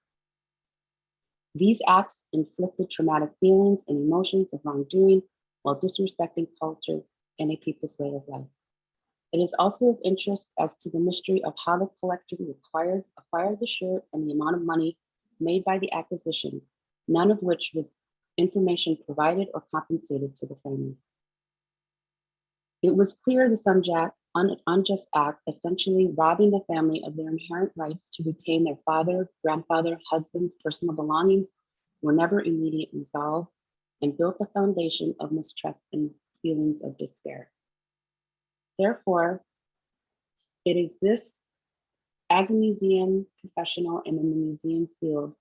These acts inflicted traumatic feelings and emotions of wrongdoing while disrespecting culture and a people's way of life. It is also of interest as to the mystery of how the collector acquired, acquired the shirt and the amount of money made by the acquisition, none of which was information provided or compensated to the family. It was clear the unja- un- unjust act, essentially robbing the family of their inherent rights to retain their father, grandfather, husband's personal belongings, were never immediately resolved and built the foundation of mistrust and feelings of despair. Therefore, it is this, as a museum professional and in the museum field,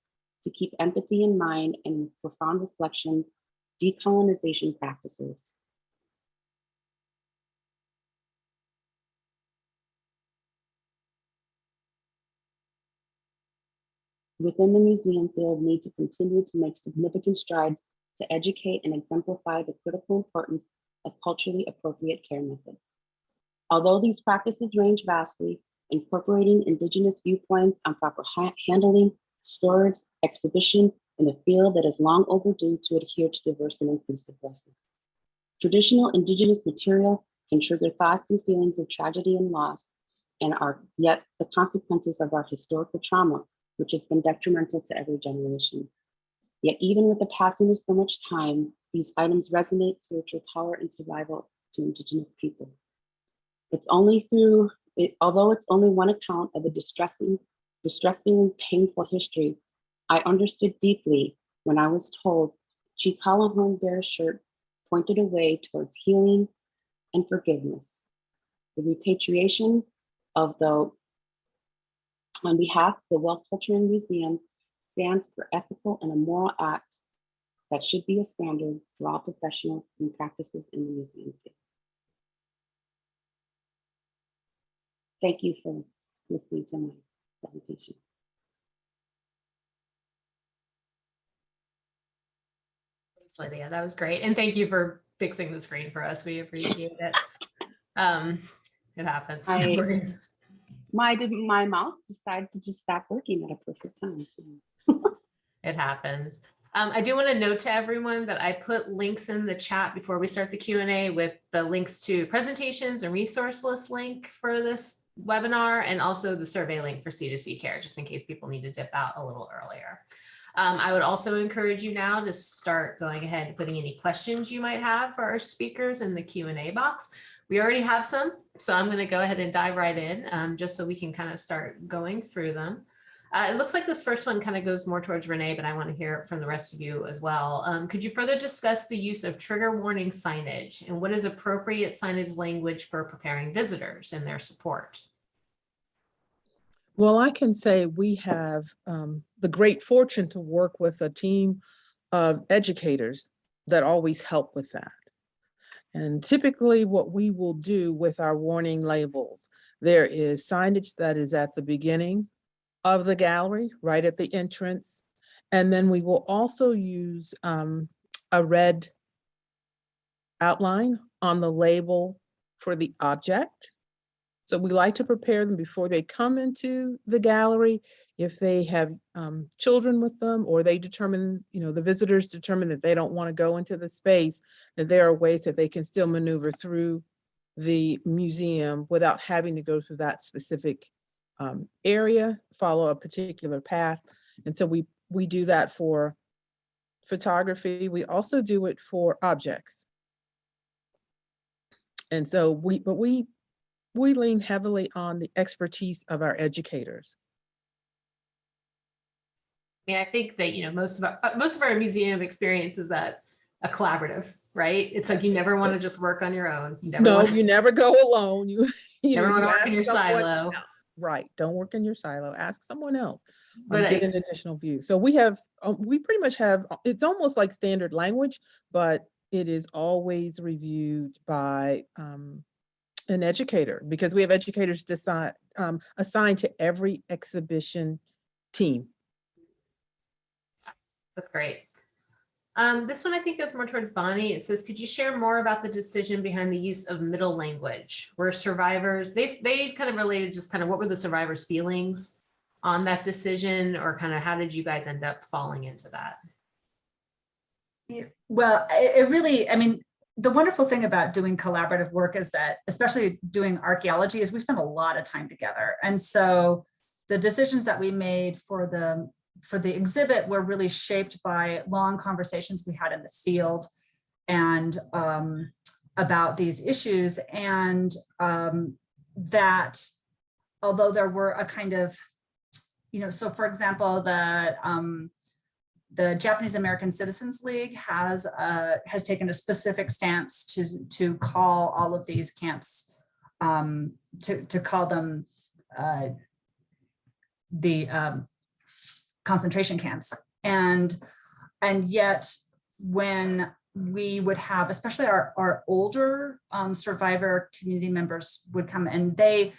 to keep empathy in mind and profound reflection, decolonization practices. Within the museum field need to continue to make significant strides to educate and exemplify the critical importance of culturally appropriate care methods. Although these practices range vastly, incorporating indigenous viewpoints on proper ha- handling, storage, exhibition in a field that is long overdue to adhere to diverse and inclusive voices. Traditional indigenous material can trigger thoughts and feelings of tragedy and loss, and are yet the consequences of our historical trauma, which has been detrimental to every generation. Yet even with the passing of so much time, these items resonate spiritual power and survival to indigenous people. It's only through, it, although it's only one account of a distressing distressing and painful history, I understood deeply when I was told Home Bear's shirt pointed a way towards healing and forgiveness. The repatriation of the, on behalf of the Wealth and Museum stands for ethical and a moral act that should be a standard for all professionals and practices in the museum field. thank you for listening to my presentation. Thanks, Lydia. That was great. And thank you for fixing the screen for us. We appreciate it. Um, it happens. I- *laughs* My, my mouse decided to just stop working at a perfect time. *laughs* It happens. Um, I do want to note to everyone that I put links in the chat before we start the Q and A with the links to presentations and resource list link for this webinar and also the survey link for C2C care, just in case people need to dip out a little earlier. Um, I would also encourage you now to start going ahead and putting any questions you might have for our speakers in the Q and A box. We already have some, so I'm going to go ahead and dive right in um, just so we can kind of start going through them. Uh, it looks like this first one kind of goes more towards Renee, but I want to hear from the rest of you as well. Um, could you further discuss the use of trigger warning signage and what is appropriate signage language for preparing visitors and their support? Well, I can say we have um, the great fortune to work with a team of educators that always help with that. And typically what we will do with our warning labels, there is signage that is at the beginning of the gallery, right at the entrance. And then we will also use um, a red outline on the label for the object. So we like to prepare them before they come into the gallery. If they have um, children with them or they determine, you know, the visitors determine that they don't want to go into the space, that there are ways that they can still maneuver through the museum without having to go through that specific um, area, follow a particular path. And so we, we do that for photography. We also do it for objects. And so we, but we, we lean heavily on the expertise of our educators. I mean, I think that, you know, most of our, uh, most of our museum experience is that a collaborative, right? It's like you never want to just work on your own. You never No, want to you never go alone. You, *laughs* you never know, want to work in your someone silo. else. Right, don't work in your silo. Ask someone else. um, But Get an additional view. So we have, um, we pretty much have, uh, it's almost like standard language, but it is always reviewed by um, an educator because we have educators decide, um, assigned to every exhibition team. That's great. Um, this one I think goes more towards Bonnie. It says, could you share more about the decision behind the use of middle language? Were survivors, they, they kind of related just kind of what were the survivors' feelings on that decision or kind of how did you guys end up falling into that? Well, it, it really, I mean, the wonderful thing about doing collaborative work is that, especially doing archaeology, is we spend a lot of time together. And so the decisions that we made for the for the exhibit were really shaped by long conversations we had in the field and um, about these issues. And um, that although there were a kind of, you know, so for example, the um, the Japanese American Citizens League has uh, has taken a specific stance to to call all of these camps um, to to call them uh, the um, concentration camps and and yet when we would have especially our our older um, survivor community members would come and they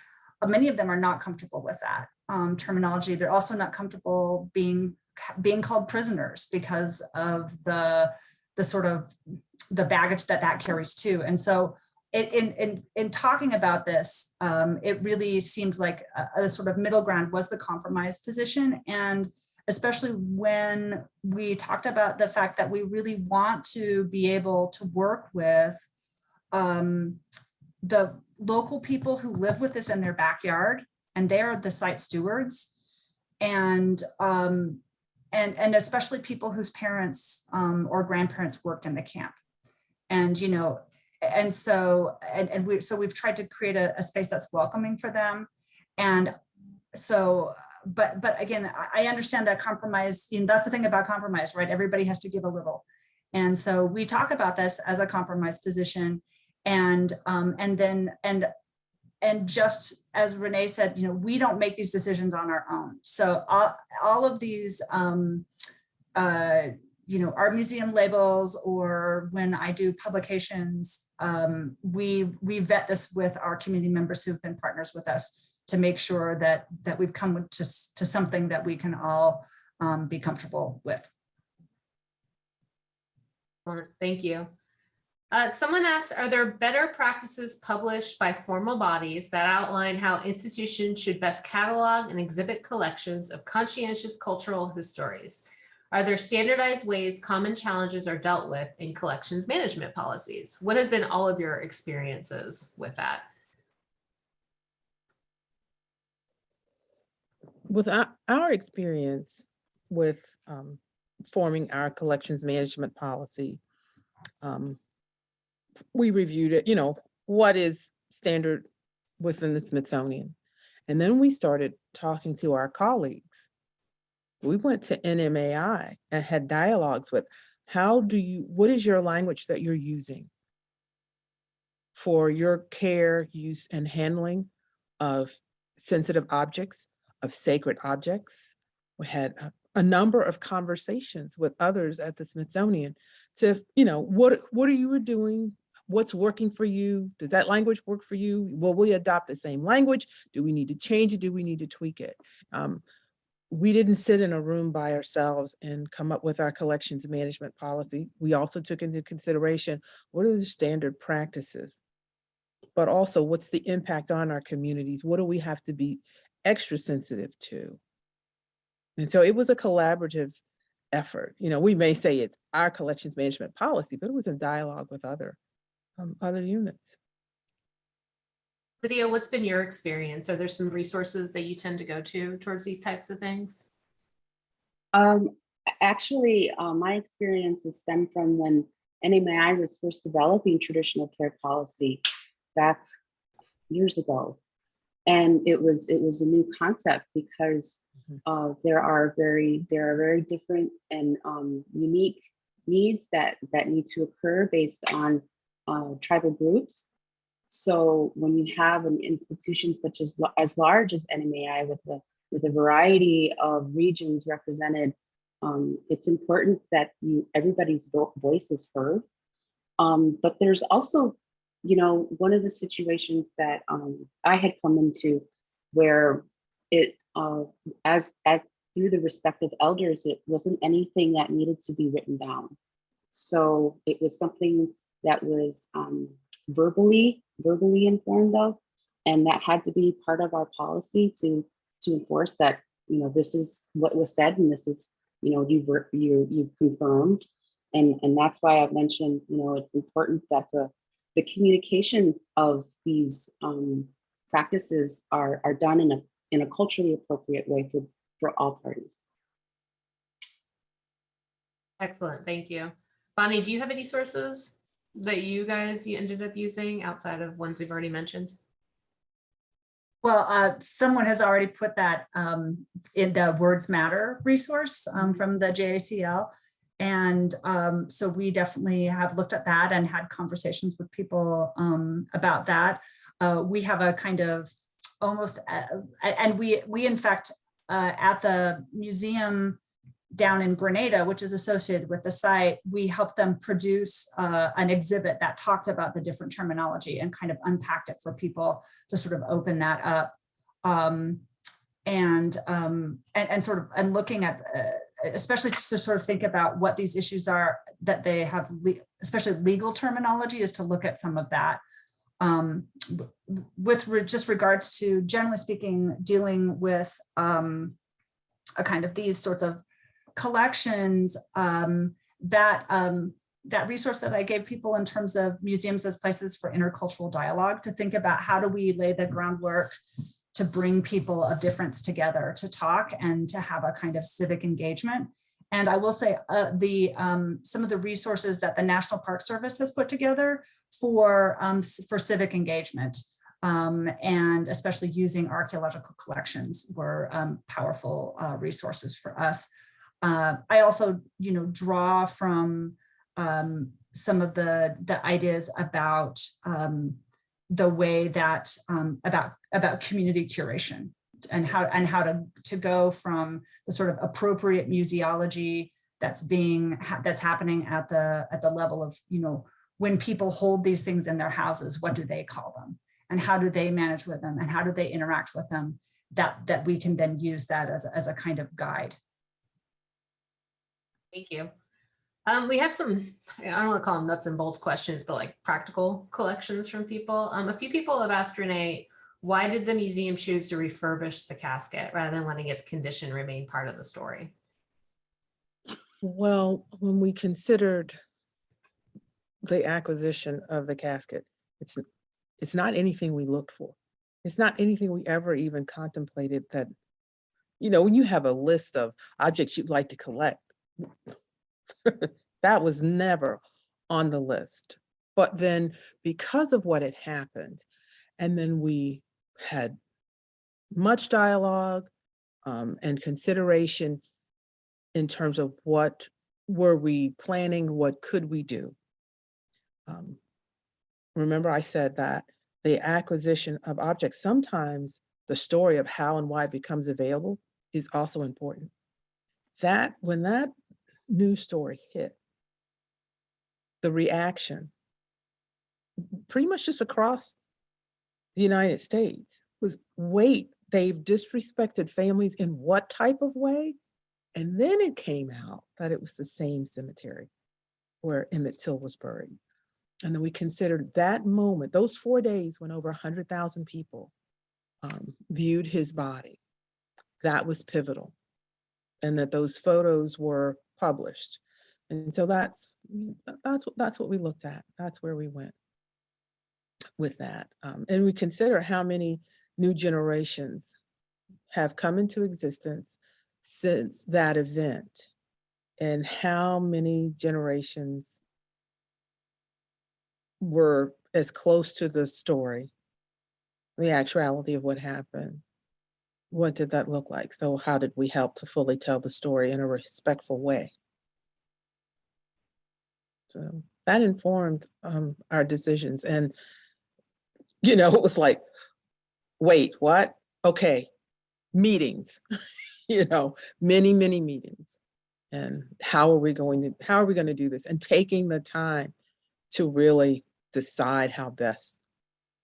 many of them are not comfortable with that um, terminology they're also not comfortable being being called prisoners because of the the sort of the baggage that that carries too. And so in, in, in, in talking about this, um, it really seemed like a, a sort of middle ground was the compromise position. And especially when we talked about the fact that we really want to be able to work with um, the local people who live with this in their backyard, and they're the site stewards. And um, and, and especially people whose parents um, or grandparents worked in the camp. And, you know, and so, and, and we, so we've tried to create a, a space that's welcoming for them. And so, but, but again, I- understand that compromise, you know, that's the thing about compromise, right? Everybody has to give a little. And so we talk about this as a compromise position and, um, and then, and and just as Renee said, you know, we don't make these decisions on our own. So all, all of these, um, uh, you know, art museum labels or when I do publications, um, we, we vet this with our community members who've been partners with us to make sure that that we've come to, to something that we can all um, be comfortable with. Thank you. Uh, someone asked, are there better practices published by formal bodies that outline how institutions should best catalog and exhibit collections of conscientious cultural histories? Are there standardized ways common challenges are dealt with in collections management policies? What has been all of your experiences with that? With our, experience with um, forming our collections management policy, um, we reviewed it, you know, what is standard within the Smithsonian? And then we started talking to our colleagues. We went to NMAI and had dialogues with, how do you, what is your language that you're using for your care, use, and handling of sensitive objects, of sacred objects. We had a, a number of conversations with others at the Smithsonian to, you know, what, what are you doing? What's working for you? Does that language work for you? Will we adopt the same language? Do we need to change it? Do we need to tweak it? Um, we didn't sit in a room by ourselves and come up with our collections management policy. We also took into consideration, what are the standard practices? But also what's the impact on our communities? What do we have to be extra sensitive to? And so it was a collaborative effort. You know, we may say it's our collections management policy, but it was in dialogue with other, um, other units. Lydia, what's been your experience? Are there some resources that you tend to go to towards these types of things? Um, actually, uh, my experiences stem from when NMAI was first developing traditional care policy back years ago. And it was it was a new concept because uh, there are very there are very different and um, unique needs that that need to occur based on uh, tribal groups. So when you have an institution such as as large as NMAI with a with a variety of regions represented, um, it's important that you everybody's vo- voice is heard. Um, but there's also, you know, one of the situations that um, I had come into where it uh, as as through the respective elders, it wasn't anything that needed to be written down. So it was something that was um, verbally verbally informed of, and that had to be part of our policy to to enforce that. You know, this is what was said, and this is you know you've you you've confirmed, and and that's why I've mentioned you know it's important that the the communication of these um, practices are are done in a in a culturally appropriate way for for all parties. Excellent, thank you. Bonnie, do you have any sources that you guys, you ended up using outside of ones we've already mentioned? Well, uh, someone has already put that um, in the Words Matter resource um, from the JACL. And um, so we definitely have looked at that and had conversations with people um, about that. Uh, we have a kind of almost, uh, and we, we in fact, uh, at the museum down in Granada, which is associated with the site, we helped them produce uh, an exhibit that talked about the different terminology and kind of unpacked it for people to sort of open that up. Um, and, um, and, and sort of, and looking at, uh, especially to sort of think about what these issues are that they have, le- especially legal terminology is to look at some of that. Um, with re- just regards to generally speaking, dealing with um, a kind of these sorts of collections um, that um, that resource that I gave people in terms of museums as places for intercultural dialogue to think about how do we lay the groundwork to bring people of difference together to talk and to have a kind of civic engagement. And I will say uh, the um, some of the resources that the National Park Service has put together for um, for civic engagement um, and especially using archaeological collections were um, powerful uh, resources for us. Uh, I also, you know, draw from um, some of the the ideas about um, the way that um, about about community curation and how and how to to go from the sort of appropriate museology that's being ha- that's happening at the at the level of you know when people hold these things in their houses what do they call them and how do they manage with them and how do they interact with them that that we can then use that as, as a kind of guide. Thank you. Um, we have some, I don't want to call them nuts and bolts questions, but like practical collections from people. Um, a few people have asked Renee, why did the museum choose to refurbish the casket rather than letting its condition remain part of the story? Well, when we considered the acquisition of the casket, it's, it's not anything we looked for. It's not anything we ever even contemplated that, you know, when you have a list of objects you'd like to collect, *laughs* that was never on the list. But then because of what had happened, and then we had much dialogue um, and consideration in terms of what were we planning, what could we do? Um, Remember I said that the acquisition of objects, sometimes the story of how and why it becomes available is also important. That, when that news story hit, the reaction, pretty much just across the United States was, wait, they've disrespected families in what type of way? And then it came out that it was the same cemetery where Emmett Till was buried. And then we considered that moment, those four days when over 100,000 people um, viewed his body. That was pivotal. And that those photos were published. And so that's, mm, that's, what that's what we looked at. That's where we went with that. Um, and we consider how many new generations have come into existence since that event and how many generations were as close to the story, the actuality of what happened. What did that look like? So how did we help to fully tell the story in a respectful way? So that informed um, our decisions and, you know, *laughs* it was like, wait, what? Okay, meetings, *laughs* you know, many, many meetings. And how are we going to, how are we going to do this? And taking the time to really decide how best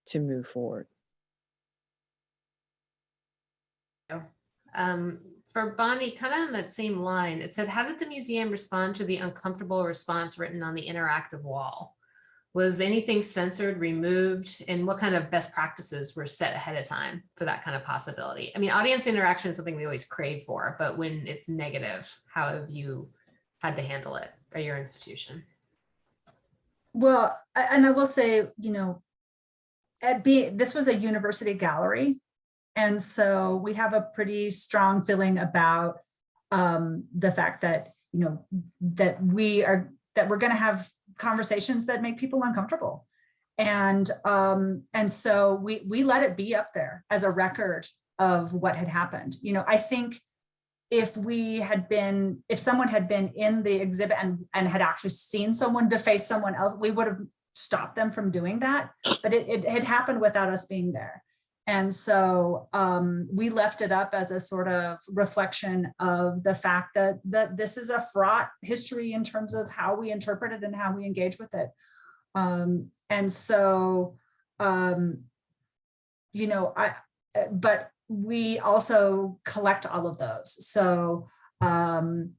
to move forward. Um, for Bonnie, kind of on that same line, it said, how did the museum respond to the uncomfortable response written on the interactive wall? Was anything censored, removed, and what kind of best practices were set ahead of time for that kind of possibility? I mean, audience interaction is something we always crave for, but when it's negative, how have you had to handle it at your institution? Well, and I will say, you know, at be this was a university gallery. And so we have a pretty strong feeling about um, the fact that, you know, that we are, that we're going to have conversations that make people uncomfortable. And um, and so we we let it be up there as a record of what had happened. You know, I think if we had been, if someone had been in the exhibit and, and had actually seen someone deface someone else, we would have stopped them from doing that. But it, it had happened without us being there. And so um, we left it up as a sort of reflection of the fact that, that this is a fraught history in terms of how we interpret it and how we engage with it. Um, and so, um, you know, I, but we also collect all of those. So, um,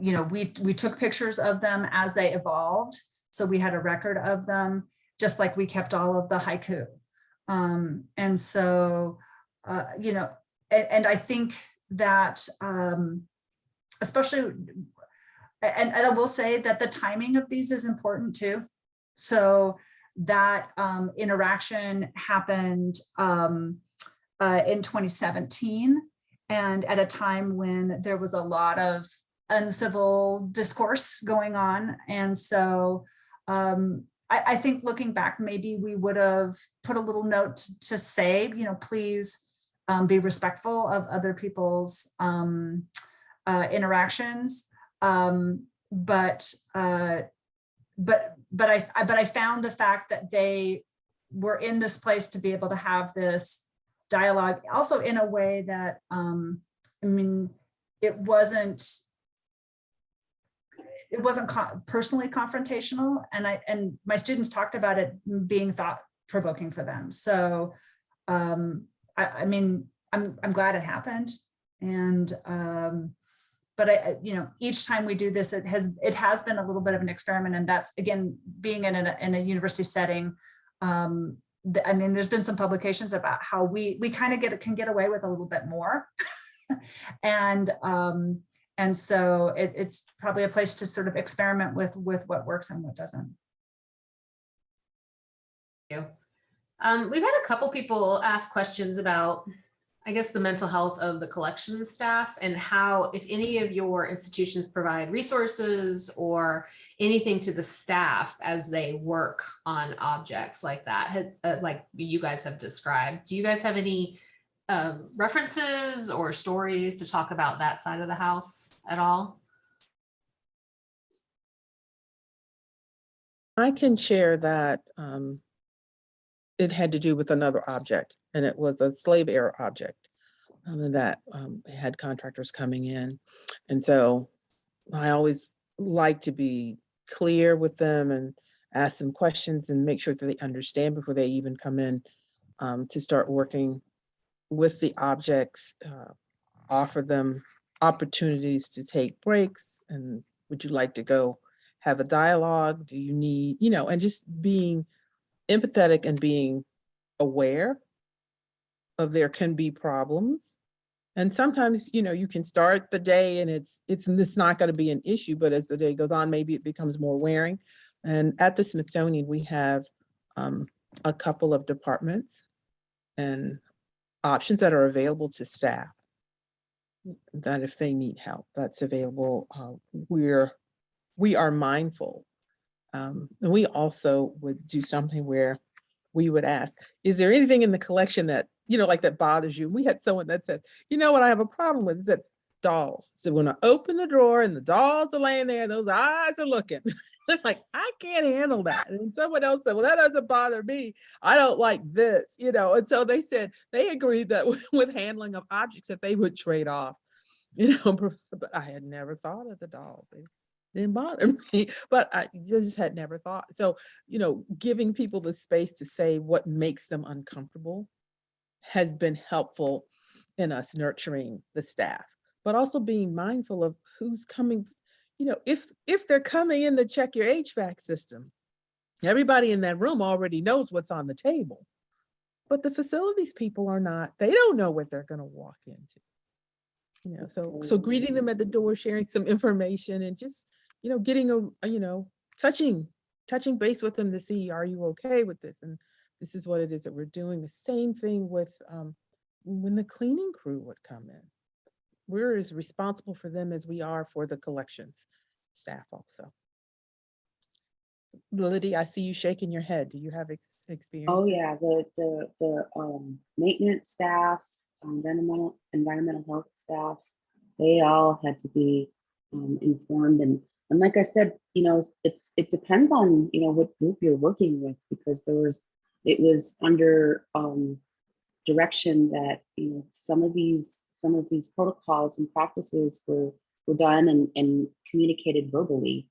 you know, we, we took pictures of them as they evolved. So we had a record of them, just like we kept all of the haiku. Um, and so, uh, you know, and, and I think that, um, especially, and, and I will say that the timing of these is important too. So that um, interaction happened um, uh, in 2017 and at a time when there was a lot of uncivil discourse going on. And so um, I, I, think looking back, maybe we would have put a little note to, to say, you know, please um, be respectful of other people's um, uh, interactions. Um, but uh, but but I but I found the fact that they were in this place to be able to have this dialogue also in a way that um i mean it wasn't it wasn't personally confrontational and i and my students talked about it being thought provoking for them. So um, I, I mean, I'm, I'm glad it happened. And, um, but I, you know, each time we do this, it has, it has been a little bit of an experiment. And that's, again, being in a, in a university setting. Um, I mean, there's been some publications about how we, we kind of get, can get away with a little bit more. *laughs* And, um, and so it, it's probably a place to sort of experiment with, with what works and what doesn't. you. Um, we've had a couple people ask questions about, I guess, the mental health of the collection staff and how, if any of your institutions provide resources or anything to the staff as they work on objects like that, uh, like you guys have described. Do you guys have any um, references or stories to talk about that side of the house at all? I can share that um, it had to do with another object, and it was a slave era object um, that um, had contractors coming in. And so I always like to be clear with them and ask them questions and make sure that they understand before they even come in um, to start working with the objects, uh, offer them opportunities to take breaks and would you like to go have a dialogue? Do you need, you know, and just being empathetic and being aware of there can be problems. And sometimes, you know, you can start the day and it's, it's, it's not going to be an issue, but as the day goes on, maybe it becomes more wearing. And at the Smithsonian, we have um, a couple of departments and options that are available to staff that if they need help, that's available. Uh, we're we are mindful. Um, and we also would do something where we would ask, is there anything in the collection that, you know, like that bothers you? We had someone that said, you know what I have a problem with is that dolls. So when I open the drawer and the dolls are laying there, those eyes are looking. *laughs* *laughs* Like, I can't handle that. And someone else said, well, that doesn't bother me. I don't like this, you know? And so they said, they agreed that *laughs* with, handling of objects that they would trade off, *laughs* you know, but I had never thought of the dolls. They didn't bother me, but I just had never thought. So, you know, giving people the space to say what makes them uncomfortable has been helpful in us nurturing the staff, but also being mindful of who's coming, you know, if if they're coming in to check your HVAC system, everybody in that room already knows what's on the table. But the facilities people are not, they don't know what they're gonna walk into. You know, so so greeting them at the door, sharing some information and just, you know, getting a, a, you know, touching, touching base with them to see, are you okay with this? And this is what it is that we're doing. The same thing with um, when the cleaning crew would come in. We're as responsible for them as we are for the collections staff also. Lydia, I see you shaking your head. Do you have ex- experience? Oh, yeah, the, the, the, um, maintenance staff, um, environmental, environmental health staff, they all had to be, um, informed and, and like I said, you know, it's, it depends on, you know, what group you're working with, because there was, it was under, um, direction that, you know, some of these, some of these protocols and practices were, were done and, and communicated verbally.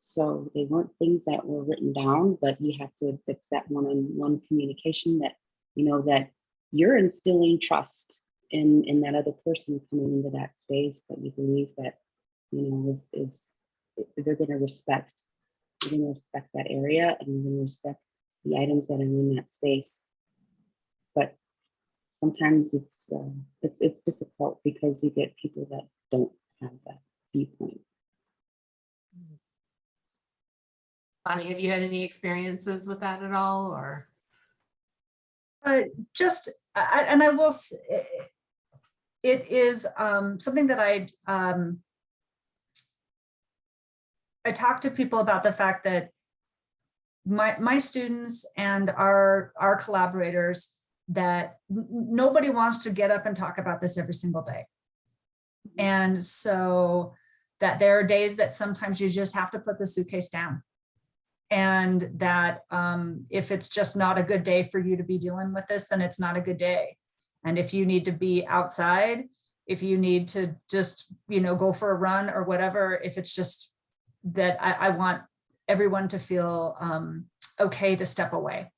So they weren't things that were written down, but you have to, it's that one-on-one communication that, you know, that you're instilling trust in, in that other person coming into that space that you believe that, you know, is, is, they're gonna respect, they're gonna respect that area and they're gonna respect the items that are in that space. But sometimes it's, uh, it's, it's difficult because you get people that don't have that viewpoint. Bonnie, have you had any experiences with that at all or? Uh, just, I- I- and I will, s- i- it is um, something that I, um, I talk to people about the fact that my, my students and our, our collaborators, that nobody wants to get up and talk about this every single day. And so that there are days that sometimes you just have to put the suitcase down. And that um, if it's just not a good day for you to be dealing with this, then it's not a good day. And if you need to be outside, if you need to just, you know, go for a run or whatever, if it's just that I, I want everyone to feel um, okay to step away.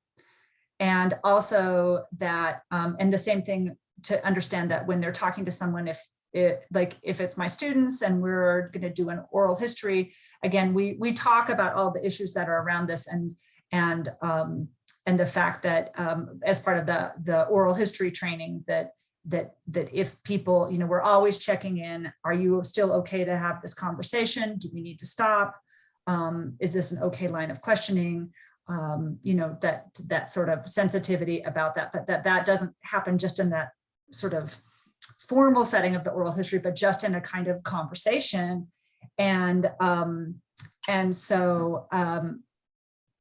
And also that, um, and the same thing to understand that when they're talking to someone, if it, like, if it's my students and we're gonna do an oral history, again, we, we talk about all the issues that are around this and, and, um, and the fact that, um, as part of the, the oral history training that, that, that if people, you know, we're always checking in, are you still okay to have this conversation? Do we need to stop? Um, is this an okay line of questioning? Um, you know, that, that sort of sensitivity about that, but that, that doesn't happen just in that sort of formal setting of the oral history, but just in a kind of conversation. And, um, and so, um,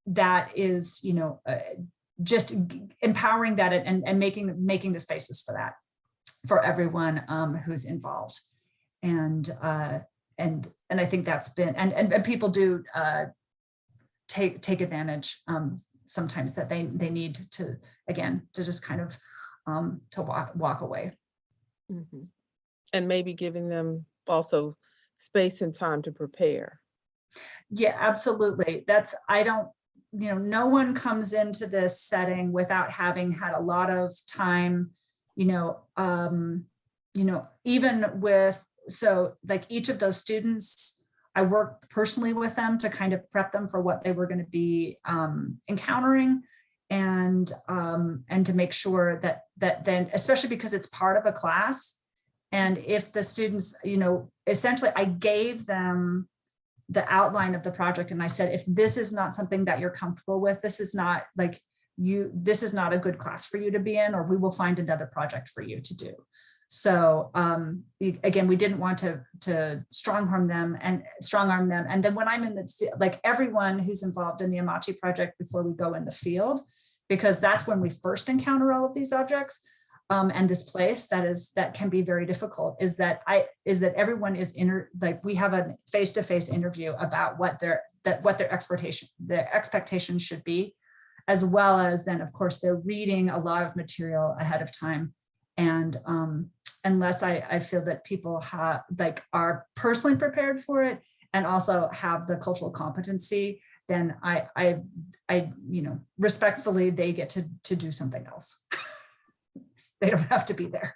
that is, you know, uh, just empowering that and, and making, making the spaces for that, for everyone, um, who's involved. And, uh, and, and I think that's been, and, and, and people do, uh, take, take advantage, um, sometimes that they, they need to, again, to just kind of, um, to walk, walk away. Mhm. And maybe giving them also space and time to prepare. Yeah, absolutely. That's, I don't, you know, no one comes into this setting without having had a lot of time, you know, um, you know, even with, so like each of those students, I worked personally with them to kind of prep them for what they were going to be um, encountering and um, and to make sure that that then, especially because it's part of a class. And if the students, you know, essentially I gave them the outline of the project and I said, if this is not something that you're comfortable with, this is not like you, this is not a good class for you to be in, or we will find another project for you to do. So um, again, we didn't want to to strong arm them and strong arm them. And then when I'm in the like everyone who's involved in the Amache project before we go in the field, because that's when we first encounter all of these objects um, and this place that is that can be very difficult is that I is that everyone is inter like we have a face-to-face interview about what their that what their expectation their expectations should be, as well as then of course they're reading a lot of material ahead of time. And um, unless I, I feel that people have like are personally prepared for it and also have the cultural competency, then I I I you know respectfully they get to to do something else. *laughs* they don't have to be there.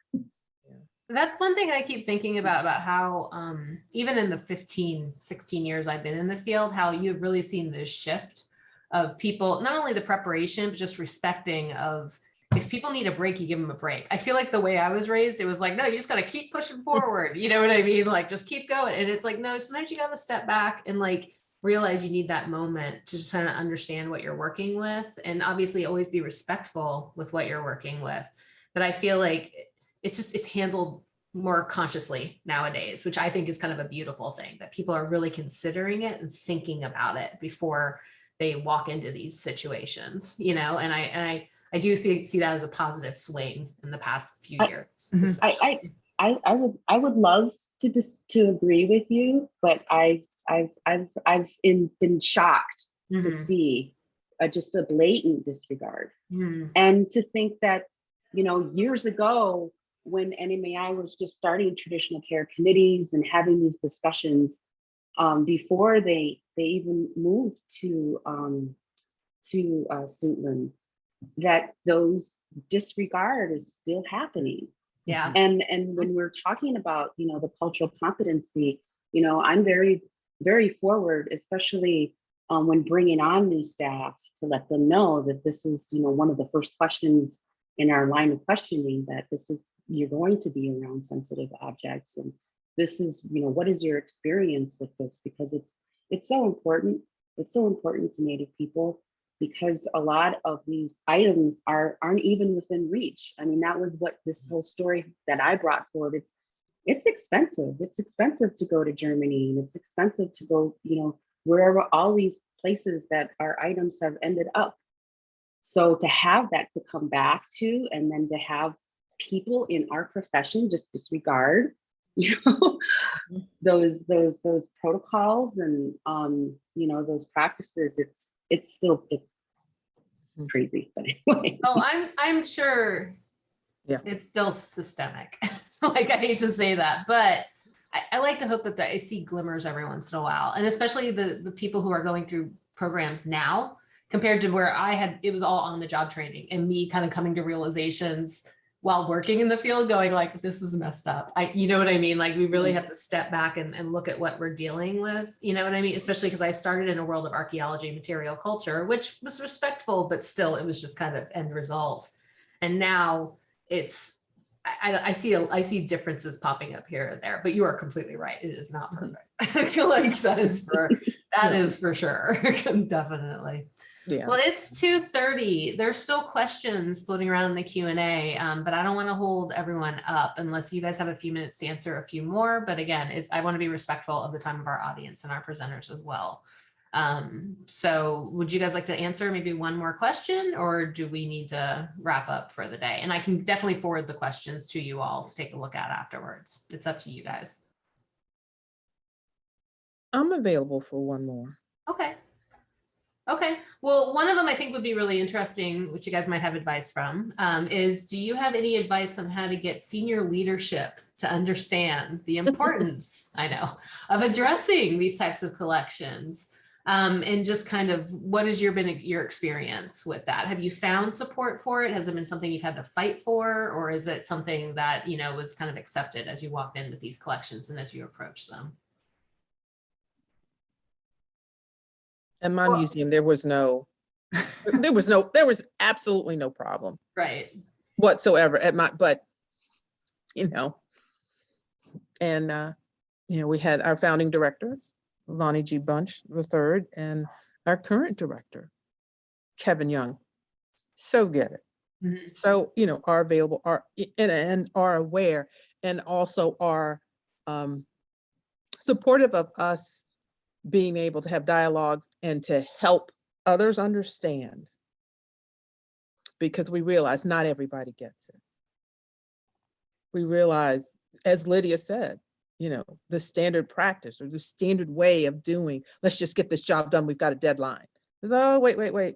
That's one thing I keep thinking about, about how um, even in the 15, 16 years I've been in the field, how you've really seen this shift of people, not only the preparation, but just respecting of if people need a break, you give them a break. I feel like the way I was raised, it was like, no, you just got to keep pushing *laughs* forward. You know what I mean? Like just keep going. And it's like, no, sometimes you got to step back and like realize you need that moment to just kind of understand what you're working with. And obviously always be respectful with what you're working with. But I feel like it's just, it's handled more consciously nowadays, which I think is kind of a beautiful thing that people are really considering it and thinking about it before they walk into these situations, you know, and I, and I, I do think, see that as a positive swing in the past few I- years. Mhm. especially. I, I would I would love to just to agree with you, but I I've I've I've in, been shocked to Mhm. see uh, just a blatant disregard Mhm. and to think that you know years ago when NMAI was just starting traditional care committees and having these discussions um, before they they even moved to um, to uh, Suitland, that those disregard is still happening. Yeah. and and when we're talking about you know the cultural competency you know i'm very very forward especially um, when bringing on new staff to let them know that this is you know one of the first questions in our line of questioning that this is you're going to be around sensitive objects and this is you know what is your experience with this? Because it's it's so important. It's so important to native people because a lot of these items are aren't even within reach. I mean, that was what this whole story that I brought forward. It's it's expensive. It's expensive to go to Germany and it's expensive to go, you know, wherever all these places that our items have ended up. So to have that to come back to and then to have people in our profession just disregard, *laughs* you know, those those those protocols and um, you know, those practices, it's it's still it's hmm. crazy, but anyway. Oh, I'm, I'm sure Yeah. it's still systemic. *laughs* Like, I hate to say that, but I, I like to hope that the- I see glimmers every once in a while. And especially the, the people who are going through programs now, compared to where I had, it was all on the job training and me kind of coming to realizations while working in the field going like, this is messed up. I, you know what I mean? Like we really mm-hmm. have to step back and, and look at what we're dealing with, you know what I mean? Especially because I started in a world of archaeology, material culture, which was respectful, but still it was just kind of end result. And now it's, I, I- see, a- I see differences popping up here and there, but you are completely right. It is not mm-hmm. perfect. *laughs* I feel like that is for, *laughs* that Yeah. is for sure. *laughs* Definitely. Yeah. Well, it's two thirty. There's still questions floating around in the Q and A, um, but I don't want to hold everyone up unless you guys have a few minutes to answer a few more. But again, if I want to be respectful of the time of our audience and our presenters as well. Um, so would you guys like to answer maybe one more question or do we need to wrap up for the day? And I can definitely forward the questions to you all to take a look at afterwards. It's up to you guys. I'm available for one more. Okay. Okay, well, one of them I think would be really interesting, which you guys might have advice from, um, is do you have any advice on how to get senior leadership to understand the *laughs* importance, I know, of addressing these types of collections? Um, and just kind of what has your been your experience with that? Have you found support for it? Has it been something you've had to fight for, or is it something that you know was kind of accepted as you walked in with these collections and as you approach them? In my Well- museum, there was no, there was no, there was absolutely no problem Right. whatsoever at my, but, you know, and, uh, you know, we had our founding director, Lonnie G. Bunch the third, and our current director, Kevin Young. So get it. Mhm. So, you know, are available, are, and, and are aware, and also are um, supportive of us being able to have dialogues and to help others understand. Because we realize not everybody gets it. We realize, as Lydia said, you know, the standard practice or the standard way of doing, let's just get this job done, we've got a deadline. It's, oh, wait, wait, wait.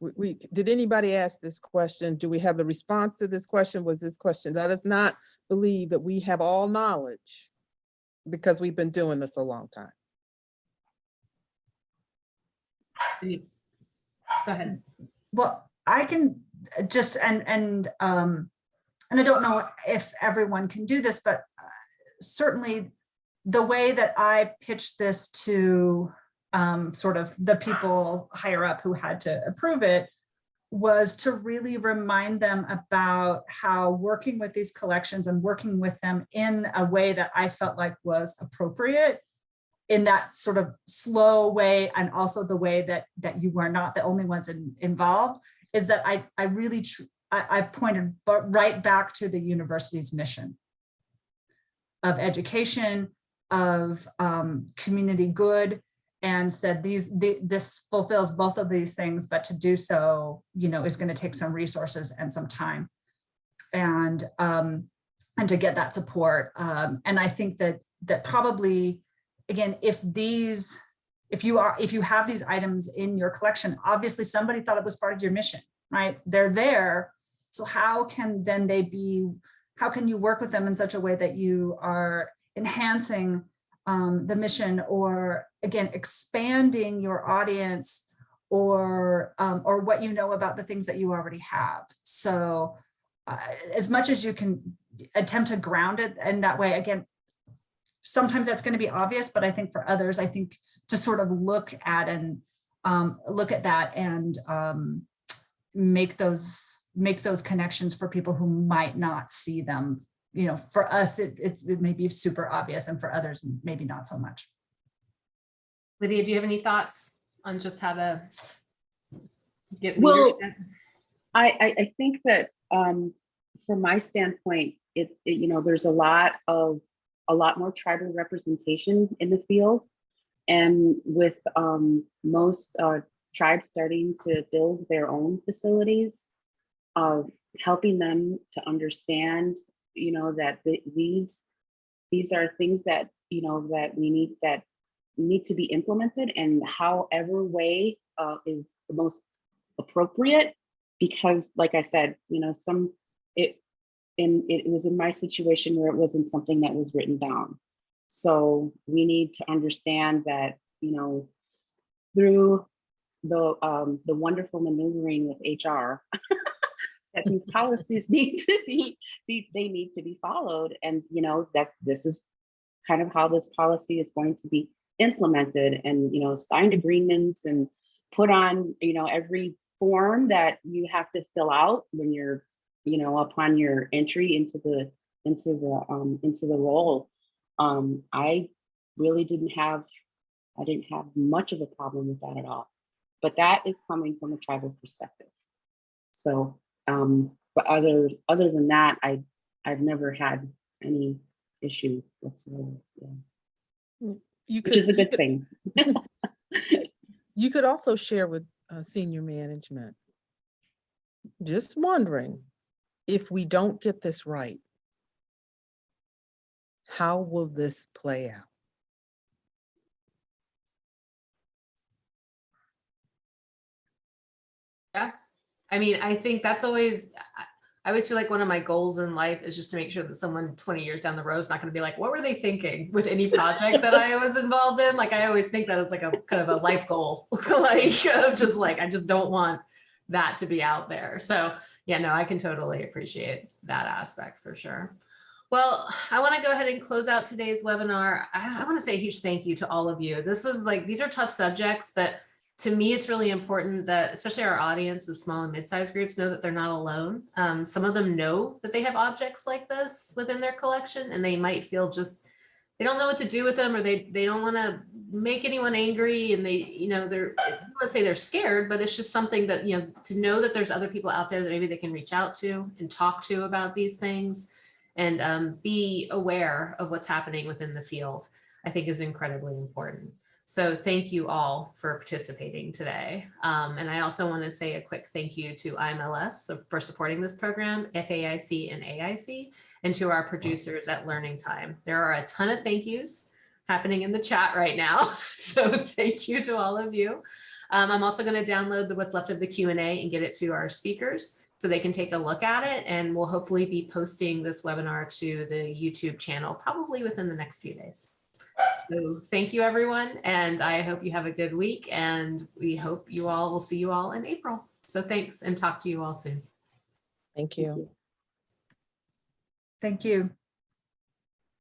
We, we, did anybody ask this question? Do we have the response to this question? Was this question? Let us not believe that we have all knowledge because we've been doing this a long time. Any- Go ahead. Well, I can just, and, and, um, and I don't know if everyone can do this, but uh, certainly the way that I pitched this to um, sort of the people higher up who had to approve it was to really remind them about how working with these collections and working with them in a way that I felt like was appropriate in that sort of slow way and also the way that that you were not the only ones in, involved is that I, I really, I, I pointed right back to the university's mission of education, of um, community good, and said these, the, this fulfills both of these things, but to do so, you know, is going to take some resources and some time. And, um, and to get that support. Um, and I think that, that probably, again, if these, if you are, if you have these items in your collection, obviously somebody thought it was part of your mission, right? They're there. So how can then they be, how can you work with them in such a way that you are enhancing um, the mission or again, expanding your audience or, um, or what you know about the things that you already have. So uh, as much as you can attempt to ground it in that way, again, sometimes that's going to be obvious, but I think for others, I think to sort of look at and um, look at that and um, make those make those connections for people who might not see them. You know, for us, it, it's, it may be super obvious and for others, maybe not so much. Lydia, do you have any thoughts on just how to get Well. I, I, I think that um, from my standpoint, it, it, you know, there's a lot of, a lot more tribal representation in the field. And with um, most uh, tribes starting to build their own facilities, uh, helping them to understand, you know, that the, these, these are things that, you know, that we need, that need to be implemented and however way uh, is the most appropriate because like I said, you know, some it in it was in my situation where it wasn't something that was written down. So we need to understand that, you know, through the, um, the wonderful maneuvering with HR. *laughs* That these policies *laughs* need to be, they, they need to be followed. And, you know, that this is kind of how this policy is going to be implemented and, you know, signed agreements and put on, you know, every form that you have to fill out when you're, you know, upon your entry into the, into the, um, into the role. Um, I really didn't have, I didn't have much of a problem with that at all. But that is coming from a tribal perspective. So, um, but other, other than that, I, I've never had any issue whatsoever, yeah, You which could- is a good could- thing. *laughs* You could also share with uh, senior management. Just wondering, if we don't get this right, how will this play out? Yeah, I mean, I think that's always, I- always feel like one of my goals in life is just to make sure that someone twenty years down the road is not gonna be like, what were they thinking with any project that I was involved in? Like, I always think that it's like a kind of a life goal, *laughs* like, of just like, I just don't want that to be out there. So, yeah, no, I can totally appreciate that aspect for sure. Well, I want to go ahead and close out today's webinar. I, I want to say a huge thank you to all of you. This was like, these are tough subjects, but to me, it's really important that especially our audience of small and mid-sized groups know that they're not alone. Um, some of them know that they have objects like this within their collection and they might feel just, they don't know what to do with them or they, they don't want to make anyone angry and they, you know, they're, to say they're scared, but it's just something that, you know, to know that there's other people out there that maybe they can reach out to and talk to about these things and um, be aware of what's happening within the field, I think is incredibly important. So thank you all for participating today. Um, and I also want to say a quick thank you to IMLS for supporting this program, FAIC and AIC, and to our producers at Learning Time. There are a ton of thank yous happening in the chat right now. *laughs* So thank you to all of you. Um, I'm also going to download the what's left of the Q&A and get it to our speakers so they can take a look at it. And we'll hopefully be posting this webinar to the YouTube channel probably within the next few days. So thank you, everyone. And I hope you have a good week and we hope you all will see you all in April. So thanks and talk to you all soon. Thank you. Thank you.